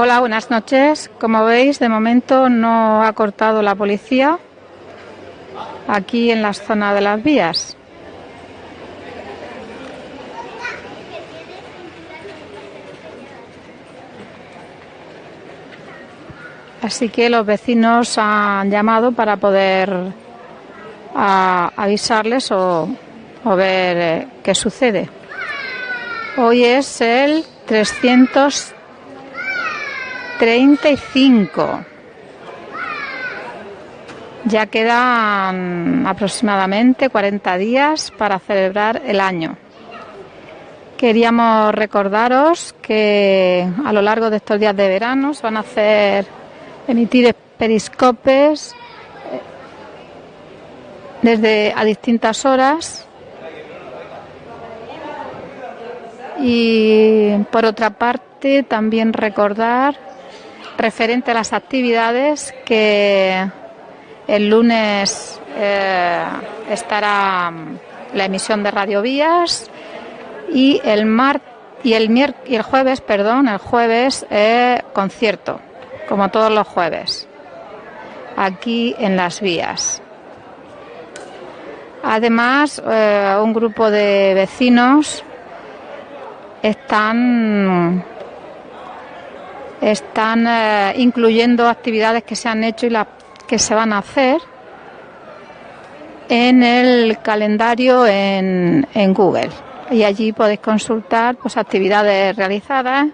Hola, buenas noches. Como veis, de momento no ha cortado la policía aquí en la zona de las vías. Así que los vecinos han llamado para poder avisarles o, ver eh, qué sucede. Hoy es el 335. Ya quedan aproximadamente 40 días para celebrar el año. Queríamos recordaros que a lo largo de estos días de verano se van a hacer emitir periscopes eh, desde a distintas horas y por otra parte también recordar referente a las actividades que el lunes eh, estará la emisión de radiovías y el mar y el el jueves, perdón, el jueves eh, concierto como todos los jueves, aquí en las vías. Además, eh, un grupo de vecinos están, están eh, incluyendo actividades que se han hecho y las que se van a hacer en el calendario en, en Google. Y allí podéis consultar pues, actividades realizadas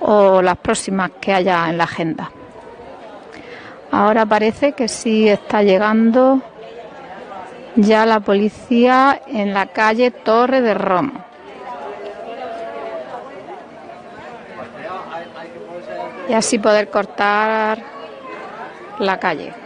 o las próximas que haya en la agenda. Ahora parece que sí está llegando ya la policía en la calle Torre de Roma. Y así poder cortar la calle.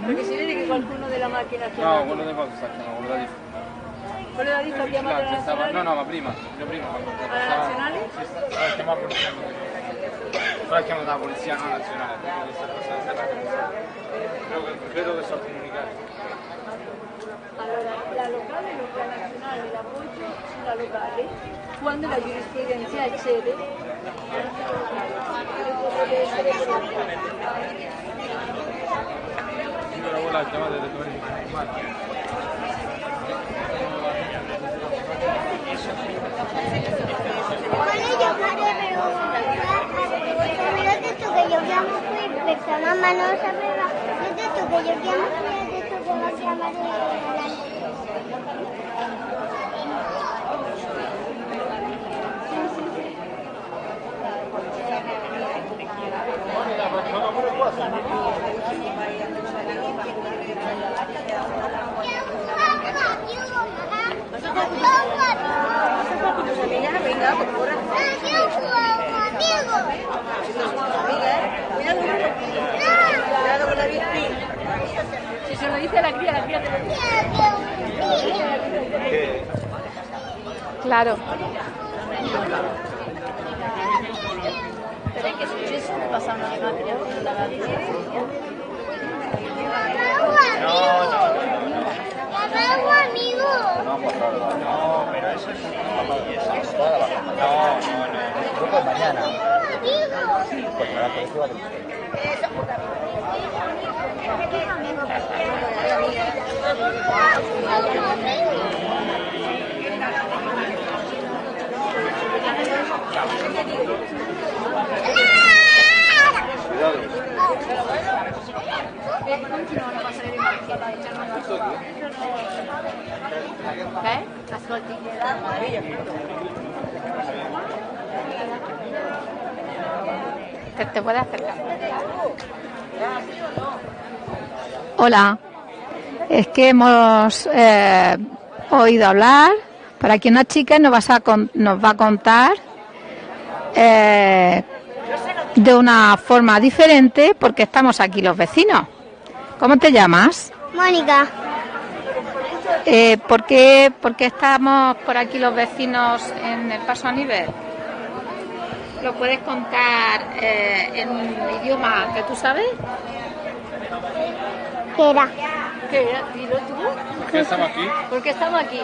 Perché si vede che qualcuno della macchina ha chiamato. No, quello dei posti sta chiamando, quello da lì. Quello da lì sta chiamando la nazionale? No, no, ma prima, io prima. La nazionale? Sì, sta, sta chiamando la polizia. Però ha chiamato la polizia non nazionale, credo, credo che so comunicare. Allora, la locale lo la nazionale l'appoggio sulla locale, quando la giurisprudenza accede, deve essere che giochiamo qui perché mamma non lo sapeva. Gli ho detto che giochiamo qui e ha detto che va a chiamare la Facciamo Claro. Pero è successo? Passavano le macchine con la Hello! Eh? Ascolti. Te, te puedes acercar. Hola. Es que hemos eh, oído hablar. Por aquí una chica nos, vas a con- nos va a contar eh, de una forma diferente porque estamos aquí los vecinos. ¿Cómo te llamas? Mónica, Eh, ¿por, qué, por qué estamos por aquí los vecinos en el paso a nivel? ¿Lo puedes contar eh, en un idioma que tú sabes? ¿qué era? ¿Qué era? Dilo tú. ¿Por qué estamos aquí? ¿Por qué estamos aquí?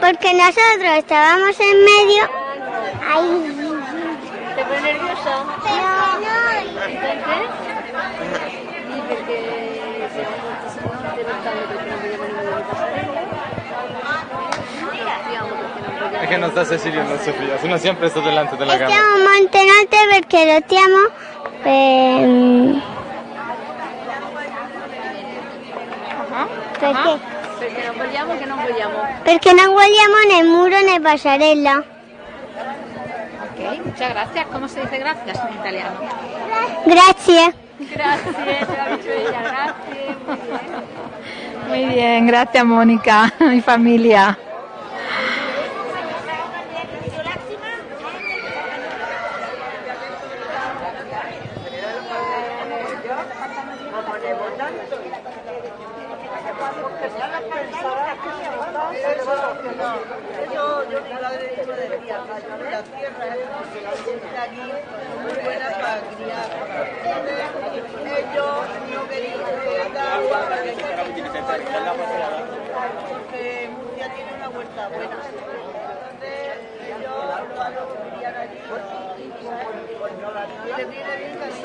Porque nosotros estábamos en medio. Ay, ¿Te pone nervioso? pero Entonces, y porque se va porque no porque no. Es que no está Cecilia, no Sofía. Uno siempre está delante de la cámara. Stiamo mantenendo perché lo stiamo per... Ajá. perché? Perché non vogliamo che non vogliamo. Perché non vogliamo né muro né passerella. Ok, muchas gracias. ¿Cómo se dice gracias en italiano? Grazie. Grazie, te l'ha dicho ella, grazie. Muy bien. Muy bien, gracias Mónica y familia. Hecho decía, la tierra es aquí muy buena para criar. Ellos no querían eh, dar agua que porque Murcia tiene una huerta buena. Entonces, ellos lo crían allí y les viene bien casi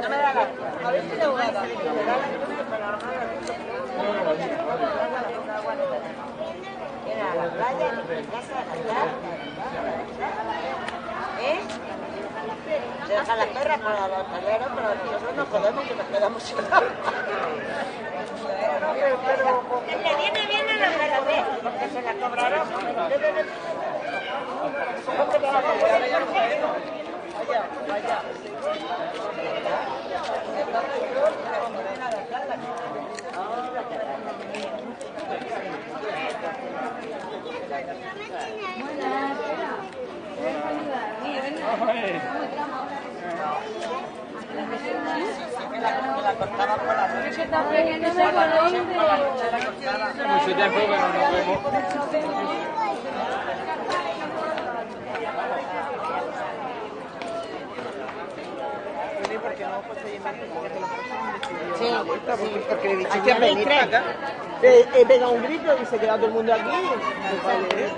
no me da la a ver si le voy a dar. ¿Eh? Se deja las perras para los hoteleros, pero nosotros no podemos que nos quedamos sin le viene bien a los perros, porque se la cobrarán. Mucho tiempo que no nos vemos. Sí, porque le dicho, Hay que venir para acá. Eh, eh, pega un grito y se queda todo el mundo aquí. Pues vale, ¿eh?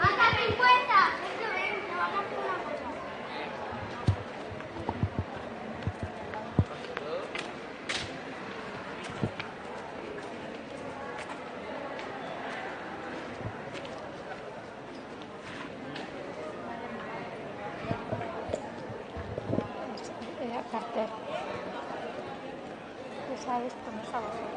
Hasta 50. Eh, cartel. Ya sabes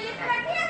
Спасибо.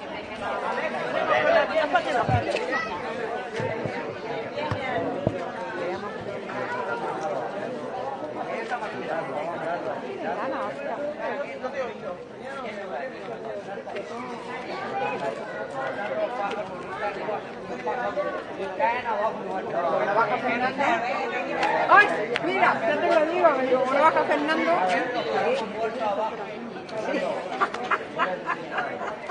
¡Ay! Mira, ya te lo digo, no baja Fernando.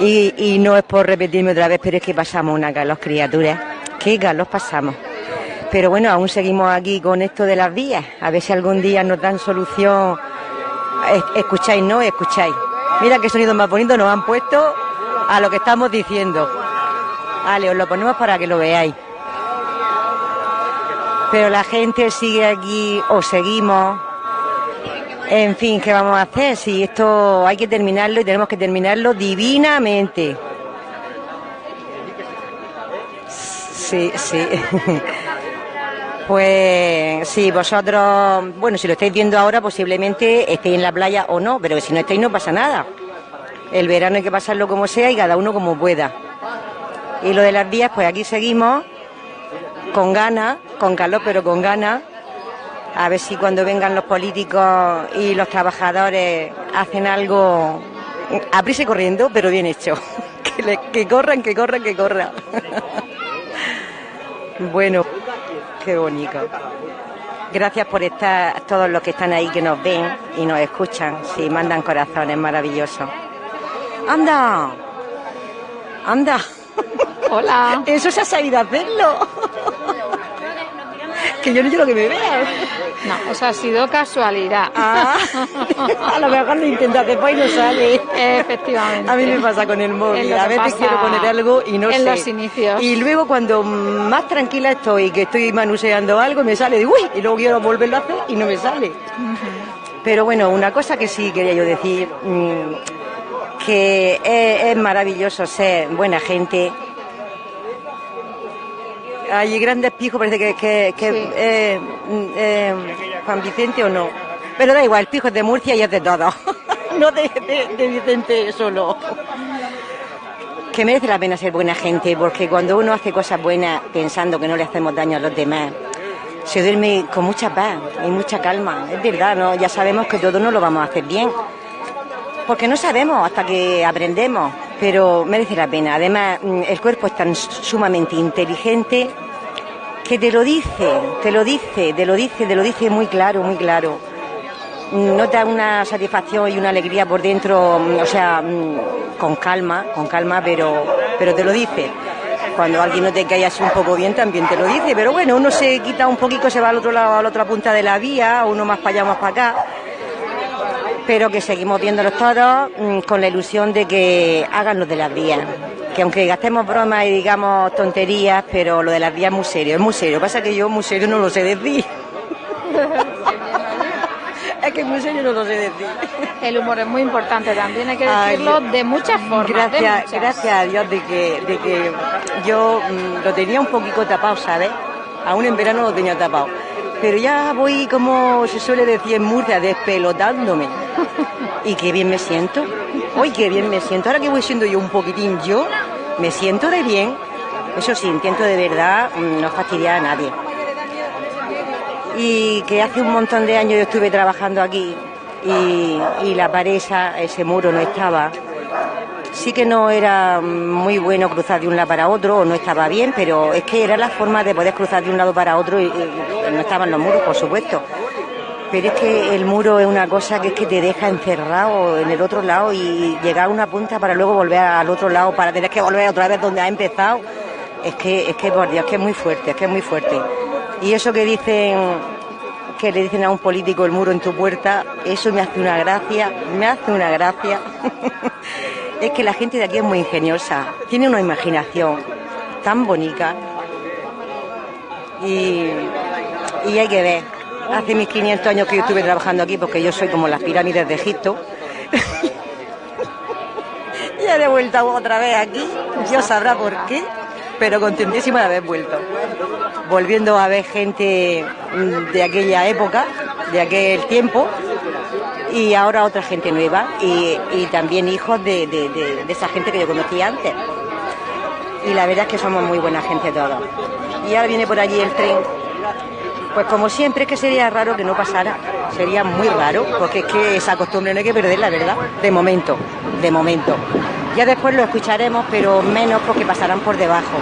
Y, y no es por repetirme otra vez, pero es que pasamos una galos, criaturas. ¿Qué galos pasamos? Pero bueno, aún seguimos aquí con esto de las vías. A ver si algún día nos dan solución. Es- Escucháis, ¿no? Escucháis. Mira qué sonido más bonito nos han puesto a lo que estamos diciendo. Vale, os lo ponemos para que lo veáis. Pero la gente sigue aquí o seguimos. En fin, ¿qué vamos a hacer? Si esto hay que terminarlo y tenemos que terminarlo divinamente. Sí, sí. Pues sí, vosotros, bueno, si lo estáis viendo ahora, posiblemente estéis en la playa o no, pero si no estáis no pasa nada. El verano hay que pasarlo como sea y cada uno como pueda. Y lo de las vías, pues aquí seguimos con ganas, con calor, pero con ganas. A ver si cuando vengan los políticos y los trabajadores hacen algo a prisa y corriendo, pero bien hecho. Que, le- que corran, que corran, que corran. Bueno, qué bonito. Gracias por estar, todos los que están ahí, que nos ven y nos escuchan. Sí, mandan corazones, maravilloso. ¡Anda! ¡Anda! Hola. Eso se ha sabido hacerlo. Que yo no quiero que me vean. No, eso ha sido casualidad. Ah, a lo mejor lo intentas después y no sale. Efectivamente. A mí me pasa con el móvil. A veces quiero poner algo y no en sé. los inicios. Y luego cuando más tranquila estoy, que estoy manuseando algo, me sale, digo, uy, y luego quiero volverlo a hacer y no me sale. Pero bueno, una cosa que sí quería yo decir, mm, que es, es maravilloso ser buena gente. Hay grandes pijos, parece que, que, que, Sí. eh, mm, eh, Juan Vicente o no. Pero da igual, el pijo es de Murcia y es de todos. no de, de- de Vicente solo. Que merece la pena ser buena gente, porque cuando uno hace cosas buenas pensando que no le hacemos daño a los demás, se duerme con mucha paz y mucha calma. Es verdad, ¿no? Ya sabemos que todo no lo vamos a hacer bien. Porque no sabemos hasta que aprendemos, pero merece la pena. Además, mm, el cuerpo es tan sumamente inteligente que te lo dice, te lo dice, te lo dice, te lo dice muy claro, muy claro. Mm, Nota una satisfacción y una alegría por dentro, mm, o sea, con calma, con calma, pero, pero te lo dice. Cuando alguien no te cae así un poco bien, también te lo dice. Pero bueno, uno se quita un poquito, se va al otro lado, a la otra punta de la vía, uno más para allá, más para acá pero que seguimos viéndolos todos mm, con la ilusión de que hagan lo de las vías. Que aunque gastemos bromas y digamos tonterías, pero lo de las vías es muy serio, es muy serio. Pasa que yo muy serio no lo sé decir. es que muy serio no lo sé decir. El humor es muy importante también, hay que decirlo de muchas formas. Gracias, muchas. gracias a Dios de que, de que yo mm, lo tenía un poquito tapado, ¿sabes? Aún en verano lo tenía tapado. Pero ya voy, como se suele decir en Murcia, despelotándome. Y qué bien me siento. Hoy qué bien me siento. Ahora que voy siendo yo un poquitín yo, me siento de bien. Eso sí, intento de verdad mm, no fastidiar a nadie. Y que hace un montón de años yo estuve trabajando aquí y, la pared, ese muro no estaba. Sí que no era muy bueno cruzar de un lado para otro, o no estaba bien, pero es que era la forma de poder cruzar de un lado para otro y no estaban los muros, por supuesto. Pero es que el muro es una cosa que es que te deja encerrado en el otro lado y llegar a una punta para luego volver al otro lado, para tener que volver otra vez donde ha empezado. Es que, es que por Dios, que es muy fuerte, es que es muy fuerte. Y eso que dicen, que le dicen a un político el muro en tu puerta, eso me hace una gracia, me hace una gracia. es que la gente de aquí es muy ingeniosa, tiene una imaginación tan bonita. Y, y hay que ver, hace mis 500 años que yo estuve trabajando aquí, porque yo soy como las pirámides de Egipto. ya de vuelta otra vez aquí, Dios sabrá por qué, pero contentísima de haber vuelto. Volviendo a ver gente mm, de aquella época, de aquel tiempo, y ahora otra gente nueva, y, también hijos de esa gente que yo conocía antes. Y la verdad es que somos muy buena gente todos. Y ahora viene por allí el tren. Pues como siempre es que sería raro que no pasara. Sería muy raro, porque es que esa costumbre no hay que perderla, ¿verdad? De momento, de momento. Ya después lo escucharemos, pero menos porque pasarán por debajo.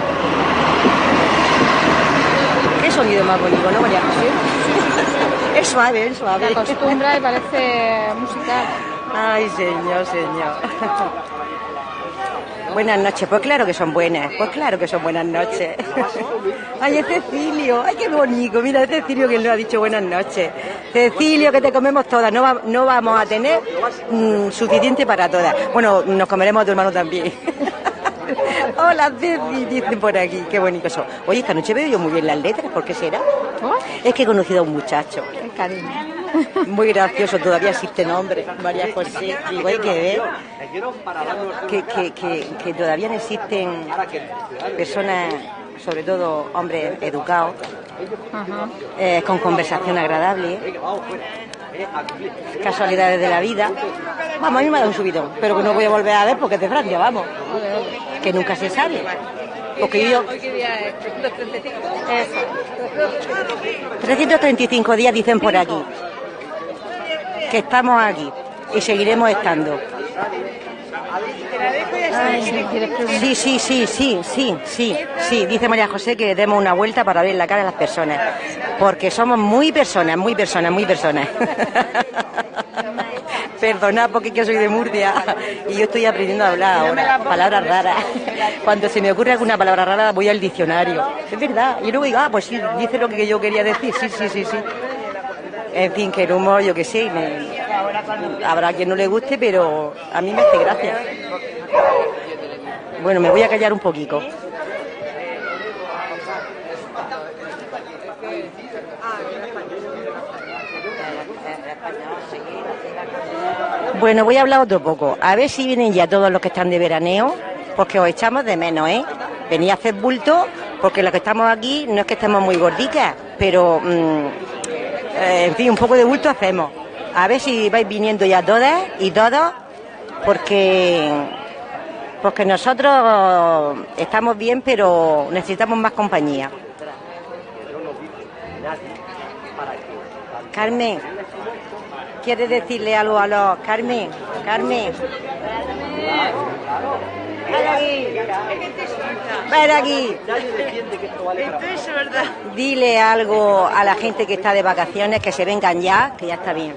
Qué sonido más bonito, ¿no, María José? es suave, es suave. Acostumbra y parece musical. Ay, señor, señor. Buenas noches, pues claro que son buenas, pues claro que son buenas noches. Ay, es Cecilio, ay, qué bonito, mira, es Cecilio quien lo ha dicho buenas noches. Cecilio, que te comemos todas, no, va- no vamos a tener mm, suficiente para todas. Bueno, nos comeremos a tu hermano también. Hola, Ceci, dicen por aquí, qué bonito son. Oye, esta noche veo yo muy bien las letras, ¿por qué será? Es que he conocido a un muchacho. qué cariño. Muy gracioso, todavía existe nombre, María José. Digo, hay que ver que, que, que, que todavía existen personas, sobre todo hombres educados, eh, con conversación agradable, casualidades de la vida. Vamos, a mí me ha dado un subidón, pero que no voy a volver a ver porque es de Francia, vamos. Que nunca se sabe. Porque yo... 335 días dicen por aquí. Que estamos aquí y seguiremos estando. Sí, sí, sí, sí, sí, sí, sí. Dice María José que demos una vuelta para ver la cara de las personas. Porque somos muy personas, muy personas, muy personas. Perdonad porque yo soy de Murcia y yo estoy aprendiendo a hablar ahora, palabras raras. Cuando se me ocurre alguna palabra rara voy al diccionario. Es verdad. Y luego digo, ah, pues sí, dice lo que yo quería decir. Sí, sí, sí, sí. En fin, que el humor, yo qué sé, habrá quien no le guste, pero a mí me hace gracia. Bueno, me voy a callar un poquito. Bueno, voy a hablar otro poco. A ver si vienen ya todos los que están de veraneo, porque os echamos de menos, ¿eh? Venid a hacer bulto, porque los que estamos aquí no es que estemos muy gordicas, pero, mm, eh, en fin, un poco de bulto hacemos. A ver si vais viniendo ya todas y todos, porque, porque nosotros estamos bien, pero necesitamos más compañía. Carmen, ¿quieres decirle algo a los... Carmen, Carmen. Ven aquí. Ven aquí. Dile algo a la gente que está de vacaciones, que se vengan ya, que ya está bien.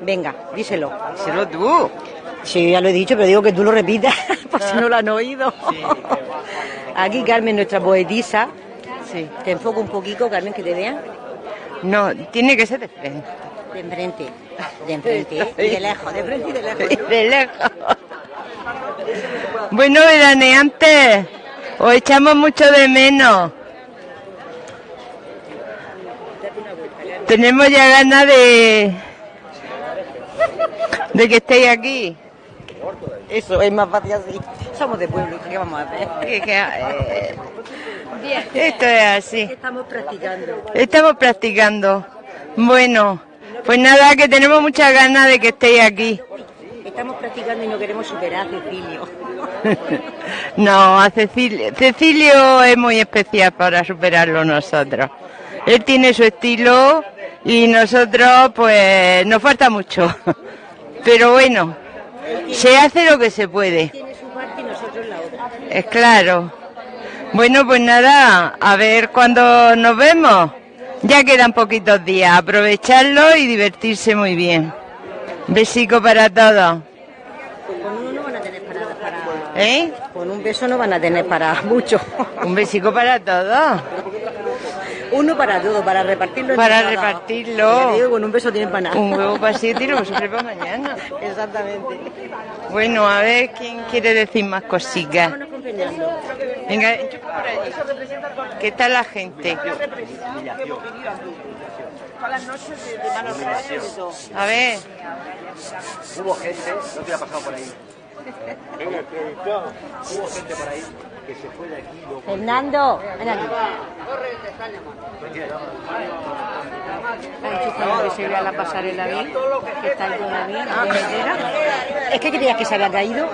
Venga, díselo. Díselo tú. Sí, ya lo he dicho, pero digo que tú lo repitas, por si no lo han oído. Aquí Carmen, nuestra poetisa. Sí. Te enfoco un poquito, Carmen, que te vean. No, tiene que ser de frente. De enfrente. De enfrente. ¿eh? Y de lejos, de frente y de lejos. De lejos. Bueno, veraneantes, os echamos mucho de menos. Tenemos ya ganas de, de que estéis aquí. Eso es más fácil así. Somos de pueblo, ¿qué vamos a hacer? Eh, Esto es así. Estamos practicando. Estamos practicando. Bueno, pues nada, que tenemos muchas ganas de que estéis aquí. Estamos practicando y no queremos superar a Cecilio. No, a Cecilio, Cecilio es muy especial para superarlo nosotros. Él tiene su estilo y nosotros pues nos falta mucho. Pero bueno, se hace lo que se puede. Es claro. Bueno, pues nada, a ver cuándo nos vemos. Ya quedan poquitos días, aprovecharlo y divertirse muy bien. Besico para todos. Pues con uno no van a tener para, para... ¿Eh? Con un beso no van a tener para mucho. Un besico para todos. Uno para todo, para repartirlo. Para repartirlo. Digo, con un beso tienen para nada. Un huevo para siete y luego siempre para mañana. Exactamente. Bueno, a ver quién quiere decir más cositas. Vámonos con Fernando. A ver, Hubo gente, no te ha pasado por ahí. Hubo gente por ahí que se fue de aquí. Fernando, ven aquí. que se vea la pasarela bien, que está. ¿Es que creías que se había caído?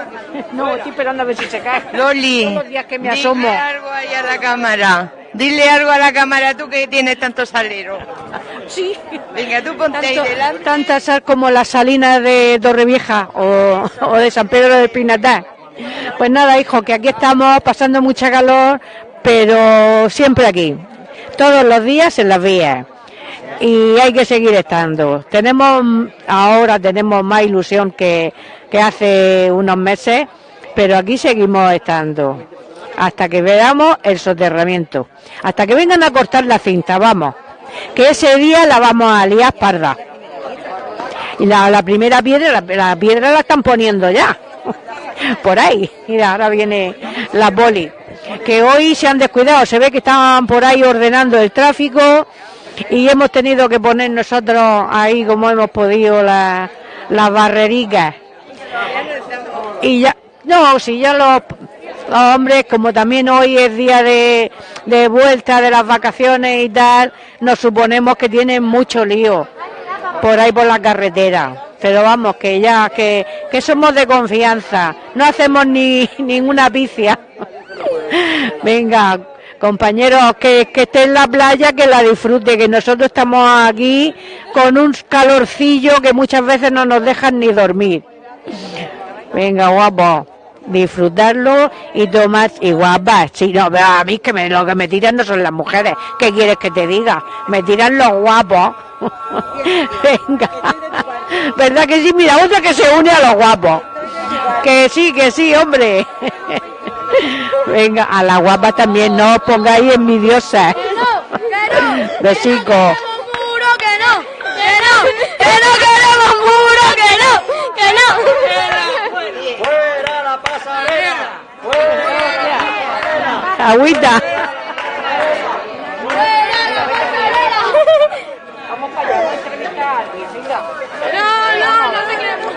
No, estoy esperando a ver si se cae. Loli, Todos los días que me asomo. algo ahí a la cámara. Dile algo a la cámara tú que tienes tanto salero. Sí. Venga, tú ponte ahí Tanto- delante. tanta sal como las salinas de Torrevieja o, o de San Pedro de Pinatar. Pues nada, hijo, que aquí estamos pasando mucha calor, pero siempre aquí. Todos los días en las vías. Y hay que seguir estando. Tenemos, ahora tenemos más ilusión que, que hace unos meses, pero aquí seguimos estando. Hasta que veamos el soterramiento. Hasta que vengan a cortar la cinta, vamos. Que ese día la vamos a liar parda. Y la, la primera piedra, la, la piedra la están poniendo ya. Por ahí. Mira, ahora viene la boli. Que hoy se han descuidado. Se ve que estaban por ahí ordenando el tráfico y hemos tenido que poner nosotros ahí como hemos podido la- las barrericas. Y ya, no, si ya los hombres, como también hoy es día de, de vuelta de las vacaciones y tal, nos suponemos que tienen mucho lío por ahí por la carretera. Pero vamos, que ya, que, que somos de confianza, no hacemos ni ninguna picia. Venga, compañeros, que, que esté en la playa, que la disfrute, que nosotros estamos aquí con un calorcillo que muchas veces no nos dejan ni dormir. Venga, guapo. Disfrutarlo y tomar y guapas. Si no, pero a mí que me, lo que me tiran no son las mujeres. ¿Qué quieres que te diga? Me tiran los guapos. Venga. ¿Verdad que sí? Mira, otra que se une a los guapos. Que sí, que sí, hombre. Venga, a las guapas también, no os pongáis envidiosas. Que no, que no, que no queremos, juro que no, que no. ¡Fuera la pasarela! Agüita. No, no, no te queremos.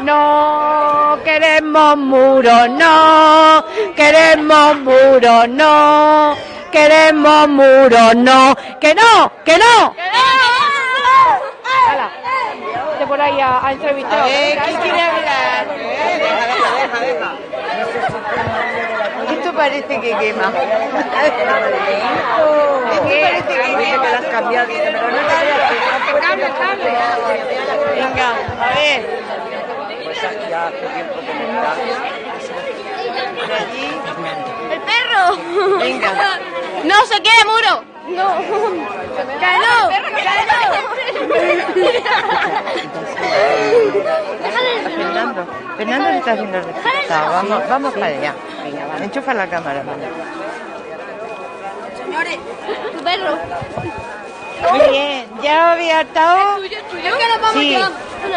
No queremos muros, no queremos muros, no queremos muros, no, que no, que no. Hala, de por ahí a, a entrevistar. A ver, ¿quién quiere hablar? Deja, deja, deja. Esto parece que quema. Esto parece que quema. me las cambiado, pero no Cambia, cambia. Venga, a ver. Pues ya hace tiempo que no está. Por allí. El perro. Venga. No se quede muro. No. Que no, Fernando, Fernando le está haciendo. Vamos, vamos para allá. Enchufa la cámara, vale. Señores, tu perro. Muy bien, ¿ya había hartado? Es tuyo, es tuyo. Es que nos vamos Sí. ya.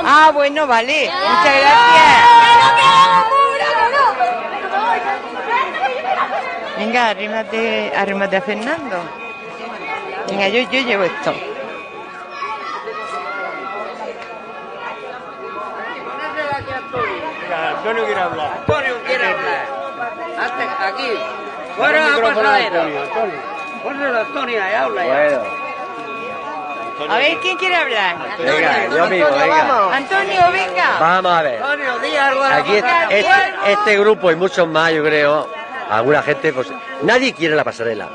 Ah, bueno, vale. Muchas gracias. Venga, arrímate, arrímate a Fernando. Venga, yo, yo llevo esto. Antonio quiere hablar. Antonio quiere hablar. Aquí. Fuera la a pasadera. Antonio, Antonio. Ponle la Antonio y habla ya. Bueno. A ver, ¿quién quiere hablar? Venga, yo mismo, venga. Antonio, venga. Vamos a ver. Antonio, di algo a la Aquí pasadera. este, este grupo y muchos más, yo creo, alguna gente, pues nadie quiere la pasarela.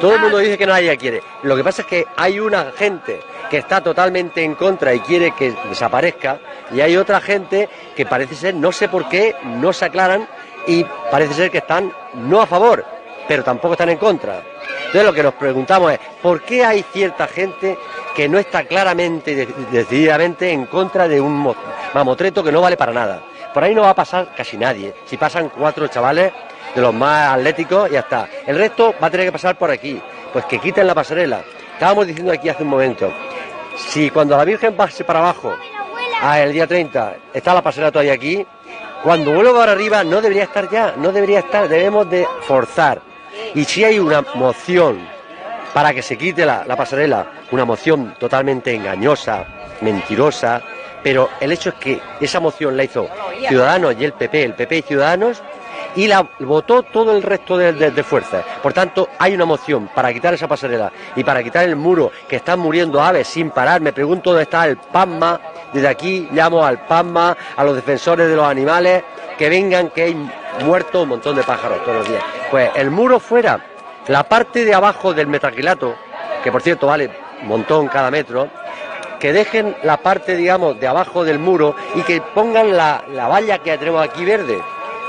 Todo el mundo dice que nadie la quiere. Lo que pasa es que hay una gente que está totalmente en contra y quiere que desaparezca, y hay otra gente que parece ser, no sé por qué, no se aclaran y parece ser que están no a favor, pero tampoco están en contra. Entonces lo que nos preguntamos es, ¿por qué hay cierta gente que no está claramente y de- decididamente en contra de un mo- mamotreto que no vale para nada? Por ahí no va a pasar casi nadie. Si pasan cuatro chavales de los más atléticos, ya está. El resto va a tener que pasar por aquí. Pues que quiten la pasarela. Estábamos diciendo aquí hace un momento, si cuando la Virgen pase para abajo, el día 30, está la pasarela todavía aquí, cuando vuelva para arriba no debería estar ya, no debería estar, debemos de forzar. Y si hay una moción para que se quite la, la pasarela, una moción totalmente engañosa, mentirosa, pero el hecho es que esa moción la hizo Ciudadanos y el PP, el PP y Ciudadanos, y la votó todo el resto de, de- de fuerzas. Por tanto, hay una moción para quitar esa pasarela y para quitar el muro que están muriendo aves sin parar. Me pregunto dónde está el PASMA. Desde aquí llamo al PASMA, a los defensores de los animales, que vengan, que hay muertos un montón de pájaros todos los días. Pues el muro fuera, la parte de abajo del metacrilato, que por cierto vale un montón cada metro, que dejen la parte, digamos, de abajo del muro y que pongan la, la valla que tenemos aquí verde.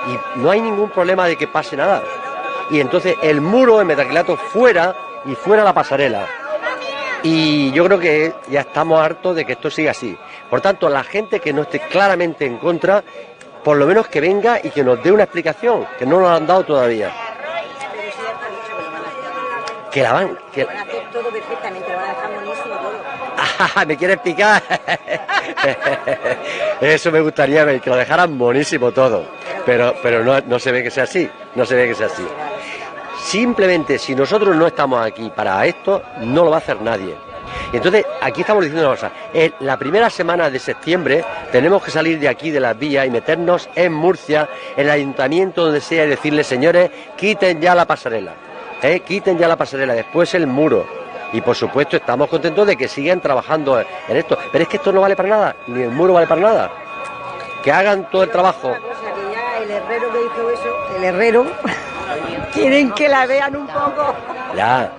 Y no hay ningún problema de que pase nada. Y entonces el muro, el metacrilato fuera y fuera la pasarela. Y yo creo que ya estamos hartos de que esto siga así. Por tanto, la gente que no esté claramente en contra, por lo menos que venga y que nos dé una explicación, que no nos han dado todavía. Que la van, que, Van a hacer todo perfectamente, lo van a dejar buenísimo todo. ¿Me quieres picar? Eso me gustaría ver, que lo dejaran buenísimo todo. Pero, pero no, no se ve que sea así. No se ve que sea así. Simplemente, si nosotros no estamos aquí para esto, no lo va a hacer nadie. Y entonces, aquí estamos diciendo una cosa. En la primera semana de septiembre tenemos que salir de aquí, de las vías, y meternos en Murcia, en el ayuntamiento donde sea, y decirle, señores, quiten ya la pasarela. ¿eh? Quiten ya la pasarela, después el muro. Y por supuesto estamos contentos de que sigan trabajando en esto. Pero es que esto no vale para nada, ni el muro vale para nada. Que hagan todo el trabajo. Una cosa que ya el herrero que hizo eso, el herrero, quieren que la vean un poco. Ya,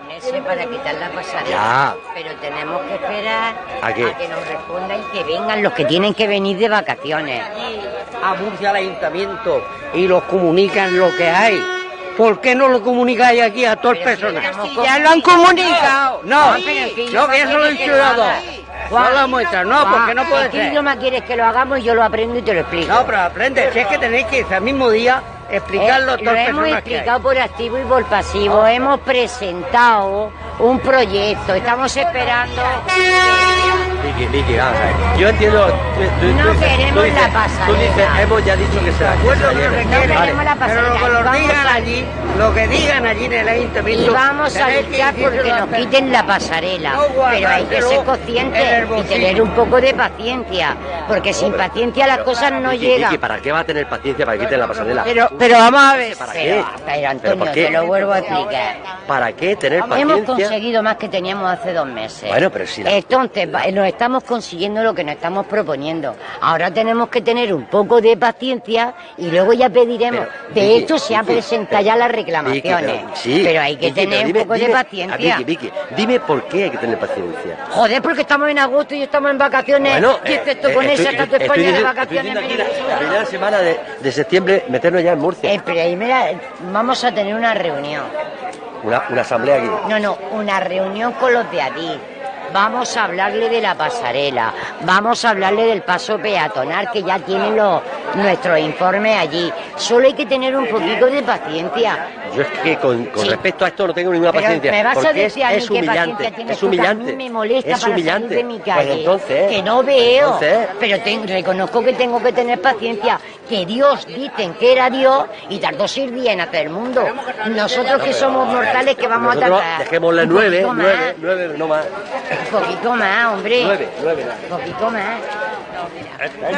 Para quitar la pasarela. Ya. Pero tenemos que esperar ¿A qué? que nos respondan y que vengan los que tienen que venir de vacaciones. a Murcia al ayuntamiento y los comunican lo que hay. ¿Por qué no lo comunicáis aquí a todo el personal? ya lo han comunicado. No, Sí, no, yo que eso lo he. No la muestra, no, Juan, porque no puede ¿qué ser. idioma quieres que lo hagamos y yo lo aprendo y te lo explico? No, pero aprende, si es que tenéis que ese mismo día explicarlo a Eh, todo lo el hemos explicado por activo y por pasivo. Hemos presentado un proyecto. Estamos esperando. Vicky, Vicky, vamos a ver. Yo entiendo. tú- tú- No tú dices- queremos tú dices- la pasarela. Tú dices, hemos ya dicho que no se ayer. quiere, Vale. queremos la pero lo que pasarela. lo digan allí, lo que digan allí en el ayuntamiento. Y vamos a luchar porque nos quiten la pasarela. No Pero hay que ser en conscientes y tener un poco de paciencia. Porque sin paciencia las cosas no Vicky, llegan. Vicky, ¿para qué va a tener paciencia para que quiten la pasarela? Pero, pero vamos a ver. ¿Para Pero, qué? pero ¿Pero Antonio, te lo vuelvo a explicar. ¿Para qué tener Hemos paciencia? conseguido más que teníamos hace dos meses. Bueno, pero si la- Entonces, estamos consiguiendo lo que nos estamos proponiendo. Ahora tenemos que tener un poco de paciencia y luego ya pediremos. Pero, de Vicky, hecho, se han presentado ya las Vicky, reclamaciones. pero, sí, pero hay que Vicky, tener dime- un poco dime- de paciencia. Vicky, Vicky, dime por qué hay que tener paciencia. Joder, porque estamos en agosto y estamos en vacaciones. Bueno, y este esto eh, con estoy- esa, estoy España de vacaciones. estoy diciendo aquí la, la primera semana de, de septiembre meternos ya en Murcia. Eh, pero ahí mira, vamos a tener una reunión. Una, una asamblea aquí. No, no, una reunión con los de allí. Vamos a hablarle de la pasarela, vamos a hablarle del paso peatonal que ya tienen los, nuestros informes allí. Solo hay que tener un poquito de paciencia. Yo es que con, con Sí. respecto a esto no tengo ninguna Pero paciencia. me vas a decir a mí es humillante. Es tú, que a humillante. mí me molesta es para humillante. salir de mi Pues calle, entonces, que no veo, entonces, pero te- reconozco que tengo que tener paciencia, que Dios dicen que era Dios y tardó seis días en hacer el mundo. Nosotros que somos mortales que vamos a tardar. dejémosle un nueve, nueve, nueve, no más. Un poquito más, hombre. Nueve, nueve. Un poquito más.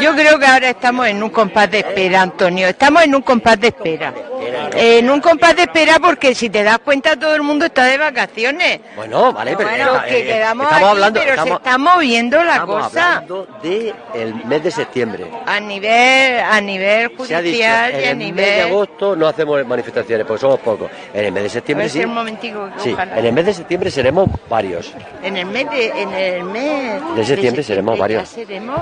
Yo creo que ahora estamos en un compás de espera, Antonio. Estamos en un compás de espera. En un compás de espera porque si te das cuenta todo el mundo está de vacaciones. Bueno, vale, pero Bueno, está- que eh, quedamos estamos aquí, hablando, pero estamos, se está moviendo la estamos cosa hablando de el mes de septiembre. a nivel a nivel judicial y en a el mes de nivel agosto no hacemos manifestaciones porque somos pocos. En el mes de a septiembre ver sí. un momentico, Sí, en el mes de septiembre seremos varios. En el mes de, en el mes De septiembre seremos varios. Ya seremos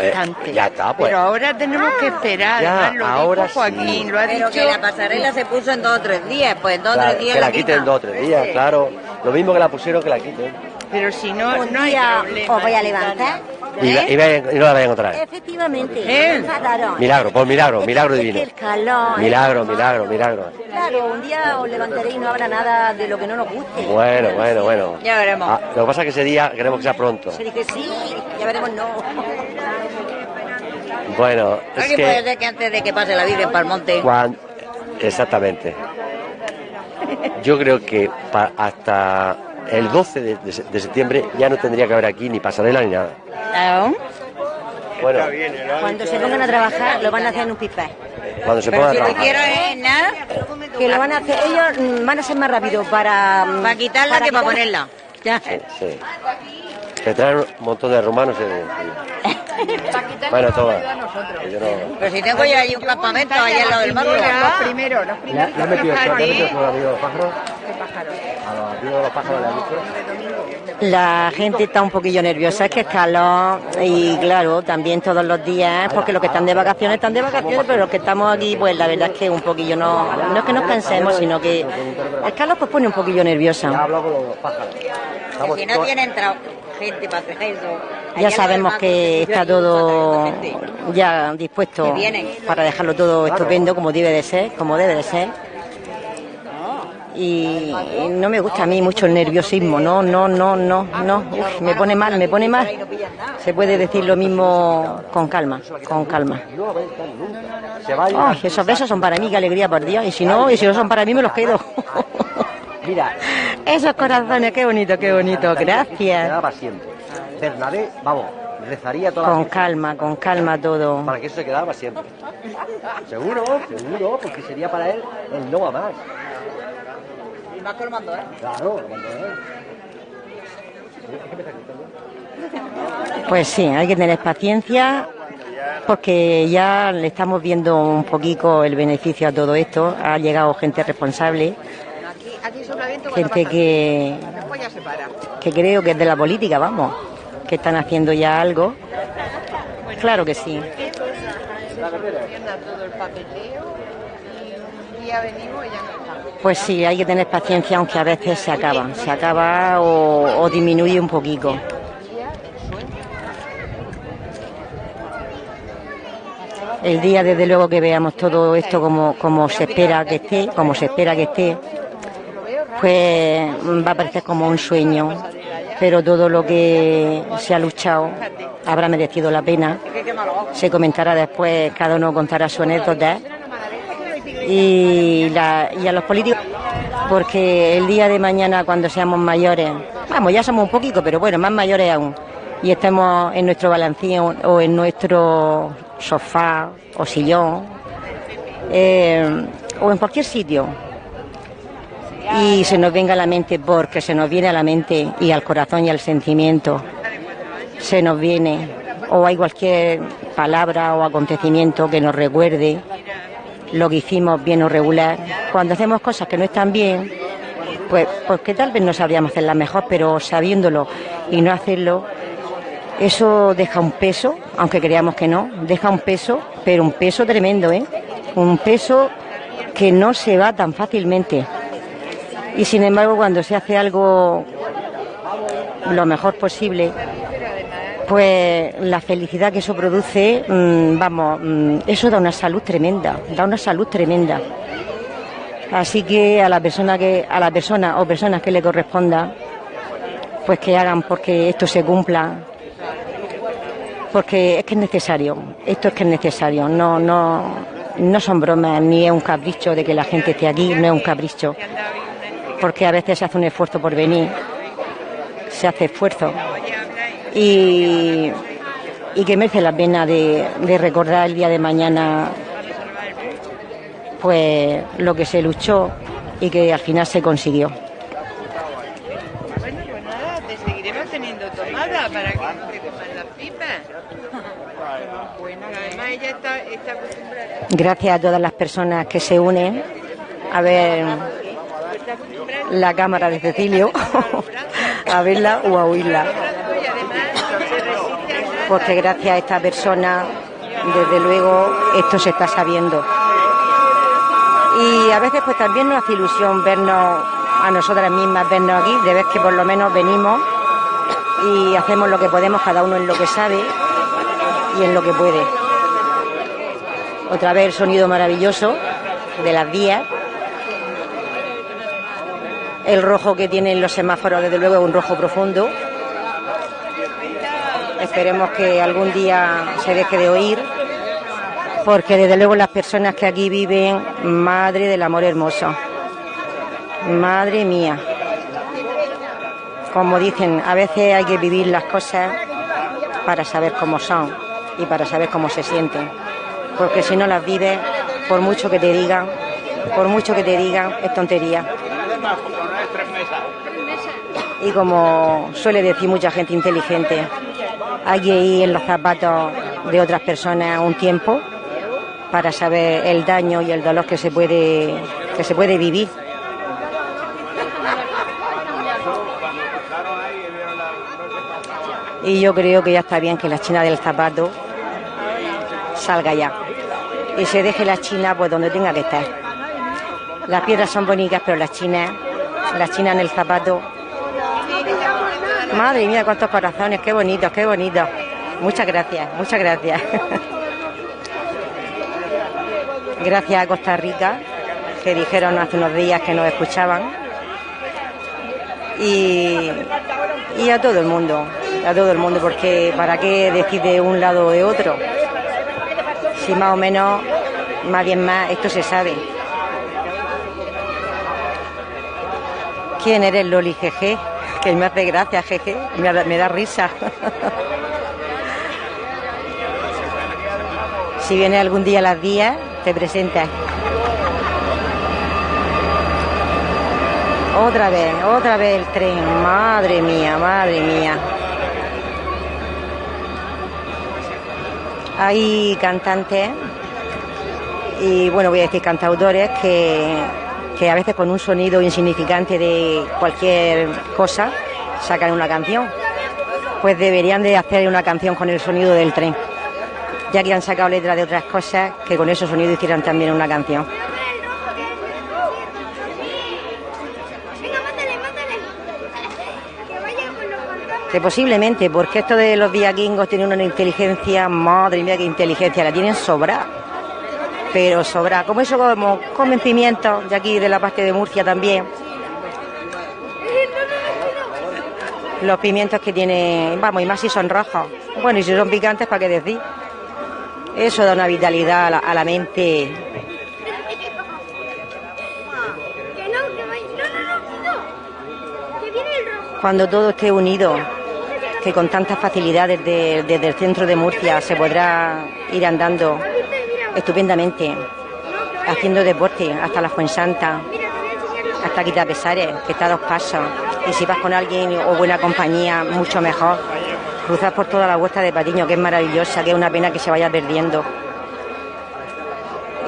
Eh, bastante. ya está, pues. Pero ahora tenemos que esperar. Ya, además lo ahora dijo Joaquín, sí. lo ha Pero dicho. que la pasarela se puso en dos o tres días, pues en dos o Claro, tres días que la quitan. quiten dos o tres días, claro. Lo mismo que la pusieron, que la quiten. Pero si no, Un no hay día problema. os voy a levantar. Y, la- y no la vayan a encontrar. Efectivamente. ¿Eh? Milagro, por milagro, milagro Es divino. que el calor. Milagro, milagro, milagro. Claro, un día os levantaréis y no habrá nada de lo que no nos guste. Bueno, bueno, bueno. Ya veremos. Ah, lo que pasa es que ese día queremos que sea pronto. Se dije sí, ya veremos no. Bueno, es puede que ser que antes de que pase la Virgen para el monte. cuan- exactamente. Yo creo que hasta el 12 de, de se- de septiembre ya no tendría que haber aquí ni pasarela ni nada. Bueno, Cuando se pongan a trabajar, lo van a hacer en un pispás. cuando se Pero ponga a trabajar. quiero es nada, Que lo van a hacer, ellos mm, van a ser más rápidos para... mm, para quitarla que para ponerla. Ya. Sí, sí. Se traen un montón de rumanos. y- Bueno, toma. Que yo no- Pero si tengo yo allí un campamento allá al lado del barrio. Los primeros, los ¿Le primeros. ha- le ha metido eso? ¿Le ha Sí. metido eso a los amigos de los pájaros? ¿A los amigos de los pájaros le ha dicho? La gente está un poquillo nerviosa, es que es calor y claro, también todos los días, porque los que están de vacaciones están de vacaciones, pero los que estamos aquí, pues la verdad es que un poquillo no, no es que nos cansemos, sino que el calor pues pone un poquillo Ya nerviosa. hablo con los pájaros. Que Estamos si no tienen tra- gente para hacer eso. Ya sabemos que está todo ya dispuesto para dejarlo todo estupendo como debe de ser, como debe de ser. Y no me gusta a mí mucho el nerviosismo, no, no, no, no, no, Uf, me pone mal, me pone mal. Se puede decir lo mismo con calma, con calma. Ay, esos besos son para mí, qué alegría por Dios. Y si no, y si no son para mí, me los quedo. Mira, Esos corazones, qué bonito, qué bonito, gracias. para siempre. Bernabé, vamos, rezaría toda Con la calma, con calma todo. para que eso se quedara para siempre. Seguro, seguro, porque sería para él el no a más. Y más colmando, ¿eh? Claro, cuando él. Pues sí, hay que tener paciencia porque ya le estamos viendo un poquito el beneficio a todo esto. Ha llegado gente responsable, Aquí, viento gente que, que creo que es de la política, vamos, que están haciendo ya algo. Claro que sí. Pues sí, hay que tener paciencia, aunque a veces se acaba. Se acaba o, o disminuye un poquito. El día, desde luego, que veamos todo esto como, como se espera que esté, como se espera que esté, pues va a parecer como un sueño. Pero todo lo que se ha luchado habrá merecido la pena. Se comentará después, cada uno contará su anécdota. Y, la- y a los políticos, porque el día de mañana, cuando seamos mayores, vamos, ya somos un poquito, pero bueno, más mayores aún, y estemos en nuestro balancín o en nuestro sofá o sillón, eh, o en cualquier sitio, y se nos venga a la mente, porque se nos viene a la mente y al corazón y al sentimiento, se nos viene, o hay cualquier palabra o acontecimiento que nos recuerde lo que hicimos bien o regular. Cuando hacemos cosas que no están bien, pues, pues que tal vez no sabríamos hacerlas mejor, pero sabiéndolo y no hacerlo, eso deja un peso, aunque creamos que no, deja un peso, pero un peso tremendo, ¿eh? Un peso que no se va tan fácilmente. Y sin embargo, cuando se hace algo lo mejor posible, pues la felicidad que eso produce, mm, vamos, mm, eso da una salud tremenda, da una salud tremenda. Así que a la persona que, a la persona o personas que le corresponda, pues que hagan porque esto se cumpla, porque es que es necesario, esto es que es necesario, no, no, no son bromas, ni es un capricho de que la gente esté aquí, no es un capricho, porque a veces se hace un esfuerzo por venir, se hace esfuerzo y, y que merece la pena de, de recordar el día de mañana pues lo que se luchó y que al final se consiguió. Bueno, pues nada, te seguiremos teniendo tomada para que no te coman las pipas. Bueno, además ella está, está acostumbrada. Gracias a todas las personas que se unen a ver la cámara de Cecilio, a verla o a oírla. Porque gracias a esta persona, desde luego, esto se está sabiendo. Y a veces pues también nos hace ilusión vernos a nosotras mismas, vernos aquí, de ver que por lo menos venimos y hacemos lo que podemos, cada uno en lo que sabe y en lo que puede. Otra vez el sonido maravilloso de las vías. El rojo que tienen los semáforos, desde luego, es un rojo profundo. Esperemos que algún día se deje de oír, porque desde luego las personas que aquí viven, madre del amor hermoso. Madre mía. Como dicen, a veces hay que vivir las cosas para saber cómo son y para saber cómo se sienten. Porque si no las vives, por mucho que te digan, por mucho que te digan, es tontería. Y como suele decir mucha gente inteligente, hay que ir en los zapatos de otras personas un tiempo para saber el daño y el dolor que se puede, que se puede vivir. Y yo creo que ya está bien que la China del zapato salga ya. Y se deje la China pues donde tenga que estar. Las piedras son bonitas, pero las chinas, las chinas en el zapato. Madre mía, cuántos corazones, qué bonitos, qué bonitos. Muchas gracias, muchas gracias. Gracias a Costa Rica, que dijeron hace unos días que nos escuchaban. Y, y a todo el mundo, a todo el mundo, porque ¿para qué decir de un lado o de otro? Si más o menos, más bien más, esto se sabe. ¿Quién eres Loli Jeje? Que me hace gracia, jeje, me da, me da risa. si viene algún día a las 10, te presentas. Otra vez, otra vez el tren. Madre mía, madre mía. Hay cantantes y, bueno, voy a decir cantautores que, que a veces con un sonido insignificante de cualquier cosa sacan una canción. Pues deberían de hacer una canción con el sonido del tren. ya que han sacado letras de otras cosas, que con esos sonidos hicieran también una canción. Que posiblemente, porque esto de los viaquingos tiene una inteligencia, madre mía, qué inteligencia, la tienen sobra. Pero sobra, como eso como comen pimientos, de aquí de la parte de Murcia también. Los pimientos que tienen, vamos, y más si son rojos. Bueno, y si son picantes, ¿para qué decir? Eso da una vitalidad a la, a la mente. Cuando todo esté unido, que con tantas facilidades de- desde el centro de Murcia se podrá ir andando estupendamente, haciendo deporte hasta la Fuensanta, hasta Quitapesares, que está a dos pasos. Y si vas con alguien o buena compañía, mucho mejor. Cruzar por toda la huerta de Patiño, que es maravillosa, que es una pena que se vaya perdiendo.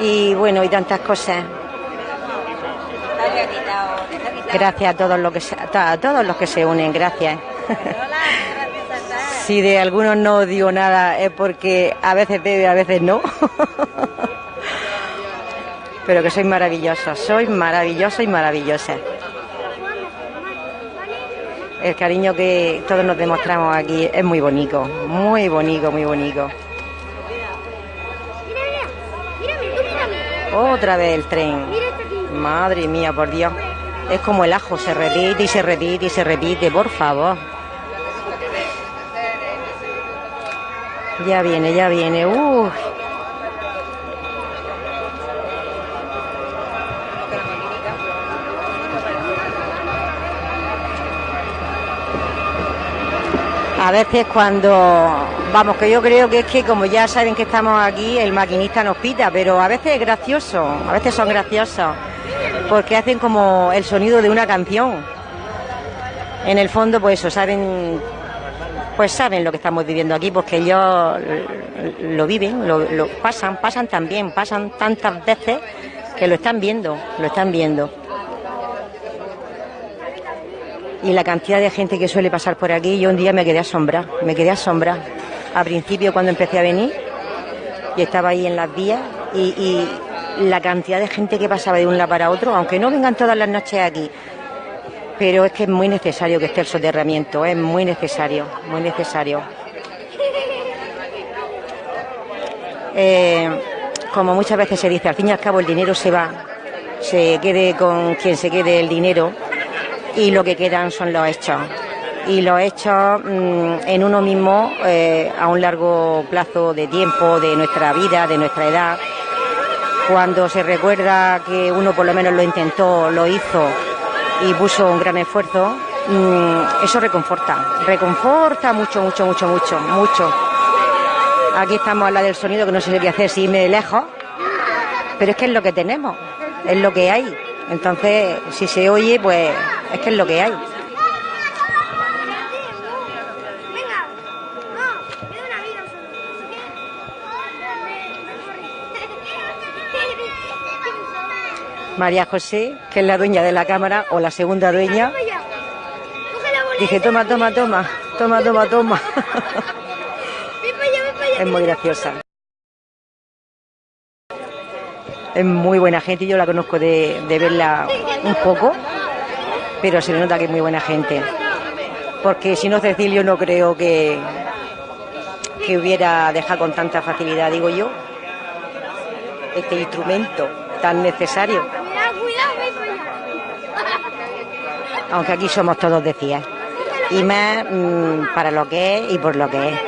Y bueno, y tantas cosas. Gracias a todos los que se, a todos los que se unen, gracias. Si de algunos no digo nada es porque a veces y a veces no. Pero que sois maravillosos, sois maravillosos y maravillosas. El cariño que todos nos demostramos aquí es muy bonito, muy bonito, muy bonito. Otra vez el tren. Madre mía, por Dios. Es como el ajo, se repite y se repite y se repite, por favor. Ya viene, ya viene. Uf. A veces cuando, vamos, que yo creo que es que como ya saben que estamos aquí, el maquinista nos pita, pero a veces es gracioso, a veces son graciosos, porque hacen como el sonido de una canción. En el fondo, pues eso, saben, pues saben lo que estamos viviendo aquí, porque ellos lo viven, lo, lo pasan, pasan también, pasan tantas veces que lo están viendo, lo están viendo. Y la cantidad de gente que suele pasar por aquí, yo un día me quedé asombrada, me quedé asombrada. A principio cuando empecé a venir, y estaba ahí en las vías, y, y la cantidad de gente que pasaba de un lado para otro, aunque no vengan todas las noches aquí, pero es que es muy necesario que esté el soterramiento, es muy necesario, muy necesario. Eh, como muchas veces se dice, al fin y al cabo el dinero se va, se quede con quien se quede el dinero y lo que quedan son los hechos. Y los hechos mm, en uno mismo eh, a un largo plazo de tiempo, de nuestra vida, de nuestra edad, cuando se recuerda que uno por lo menos lo intentó, lo hizo y puso un gran esfuerzo, mm, eso reconforta, reconforta mucho, mucho, mucho, mucho, mucho. Aquí estamos a la del sonido que no sé qué hacer si irme de lejos, pero es que es lo que tenemos, es lo que hay. Entonces, si se oye, pues es que es lo que hay. María José, que es la dueña de la cámara o la segunda dueña, dije, toma, toma, toma, toma, toma, toma. es muy graciosa. Es muy buena gente, yo la conozco de, verla un poco, pero se le nota que es muy buena gente. Porque si no, Cecilio no creo que, que hubiera dejado con tanta facilidad, digo yo, este instrumento tan necesario. Aunque aquí somos todos de fiar. Y más mm, para lo que es y por lo que es.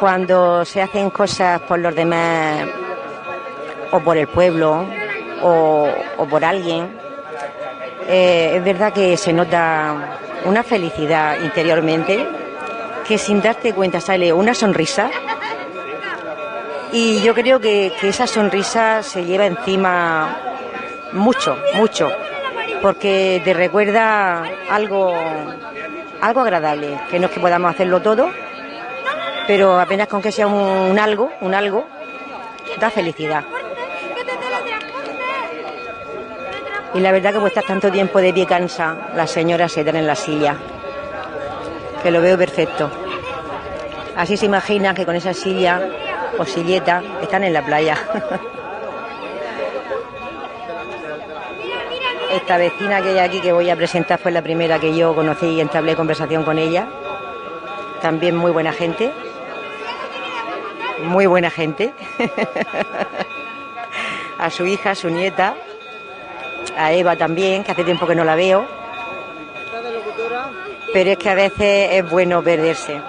Cuando se hacen cosas por los demás o por el pueblo o, por alguien, eh, es verdad que se nota una felicidad interiormente que sin darte cuenta sale una sonrisa y yo creo que, esa sonrisa se lleva encima mucho, mucho, porque te recuerda algo, algo agradable, que no es que podamos hacerlo todo, pero apenas con que sea un, un algo, un algo, da felicidad. Y la verdad que pues estar tanto tiempo de pie cansa, las señoras se dan en la silla. que lo veo perfecto. Así se imagina que con esa silla o silleta están en la playa. Esta vecina que hay aquí que voy a presentar fue la primera que yo conocí y entablé conversación con ella. También muy buena gente. Muy buena gente. a su hija, a su nieta, a Eva también, que hace tiempo que no la veo. Pero es que a veces es bueno perderse.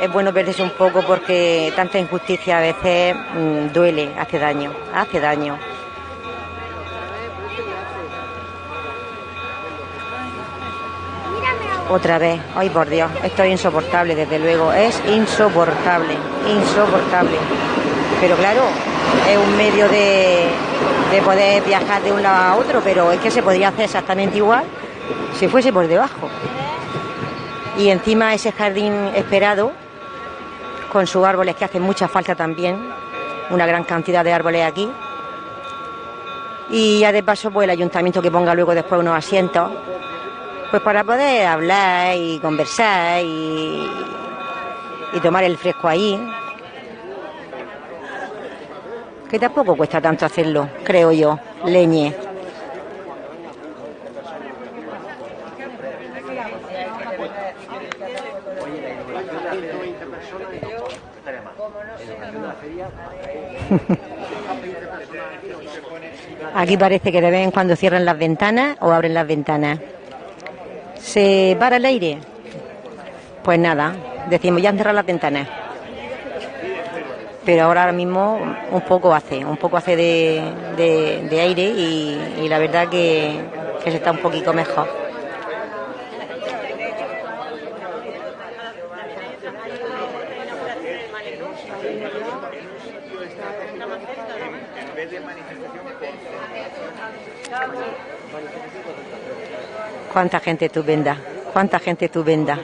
Es bueno perderse un poco porque tanta injusticia a veces mm, duele, hace daño, hace daño. Otra vez, ay por Dios, esto es insoportable, desde luego, es insoportable, insoportable. Pero claro, es un medio de, de poder viajar de un lado a otro, pero es que se podría hacer exactamente igual si fuese por debajo. Y encima ese jardín esperado, con sus árboles que hacen mucha falta también, una gran cantidad de árboles aquí. Y ya de paso, pues el ayuntamiento que ponga luego después unos asientos, pues para poder hablar y conversar y, y tomar el fresco ahí. Que tampoco cuesta tanto hacerlo, creo yo, leñe. Aquí parece que de vez cuando cierran las ventanas o abren las ventanas. ¿Se para el aire? Pues nada, decimos ya han cerrado las ventanas. Pero ahora mismo un poco hace, un poco hace de, de- aire y, y la verdad que, que se está un poquito mejor. Cuánta gente estupenda, cuánta gente estupenda.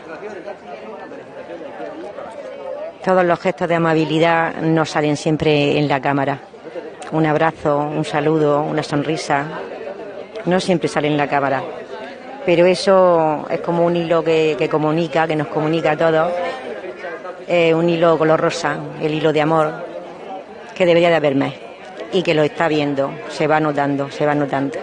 Todos los gestos de amabilidad nos salen siempre en la cámara. Un abrazo, un saludo, una sonrisa, no siempre sale en la cámara. Pero eso es como un hilo que, que comunica, que nos comunica a todos. Eh, un hilo color rosa, el hilo de amor, que debería de haber más. Y que lo está viendo, se va notando, se va notando.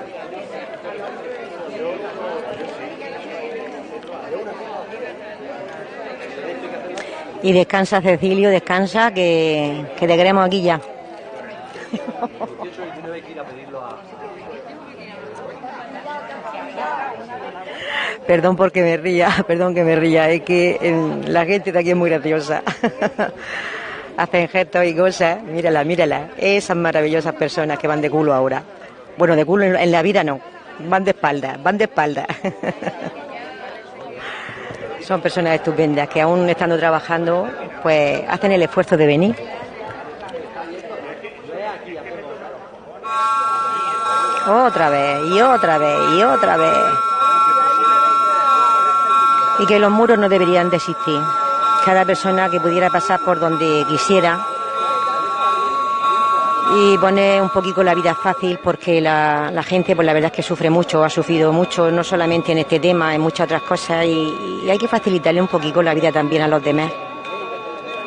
Y descansa Cecilio, descansa, que, que te queremos aquí ya. Perdón porque me ría, perdón que me ría, es que eh, la gente de aquí es muy graciosa. Hacen gestos y cosas, mírala, mírala, esas maravillosas personas que van de culo ahora. Bueno, de culo en la vida no, van de espalda, van de espalda. Son personas estupendas que aún estando trabajando, pues hacen el esfuerzo de venir. Otra vez, y otra vez, y otra vez. Y que los muros no deberían de existir. Cada persona que pudiera pasar por donde quisiera y poner un poquito la vida fácil porque la, la gente, pues la verdad es que sufre mucho, ha sufrido mucho, no solamente en este tema, en muchas otras cosas y, y hay que facilitarle un poquito la vida también a los demás.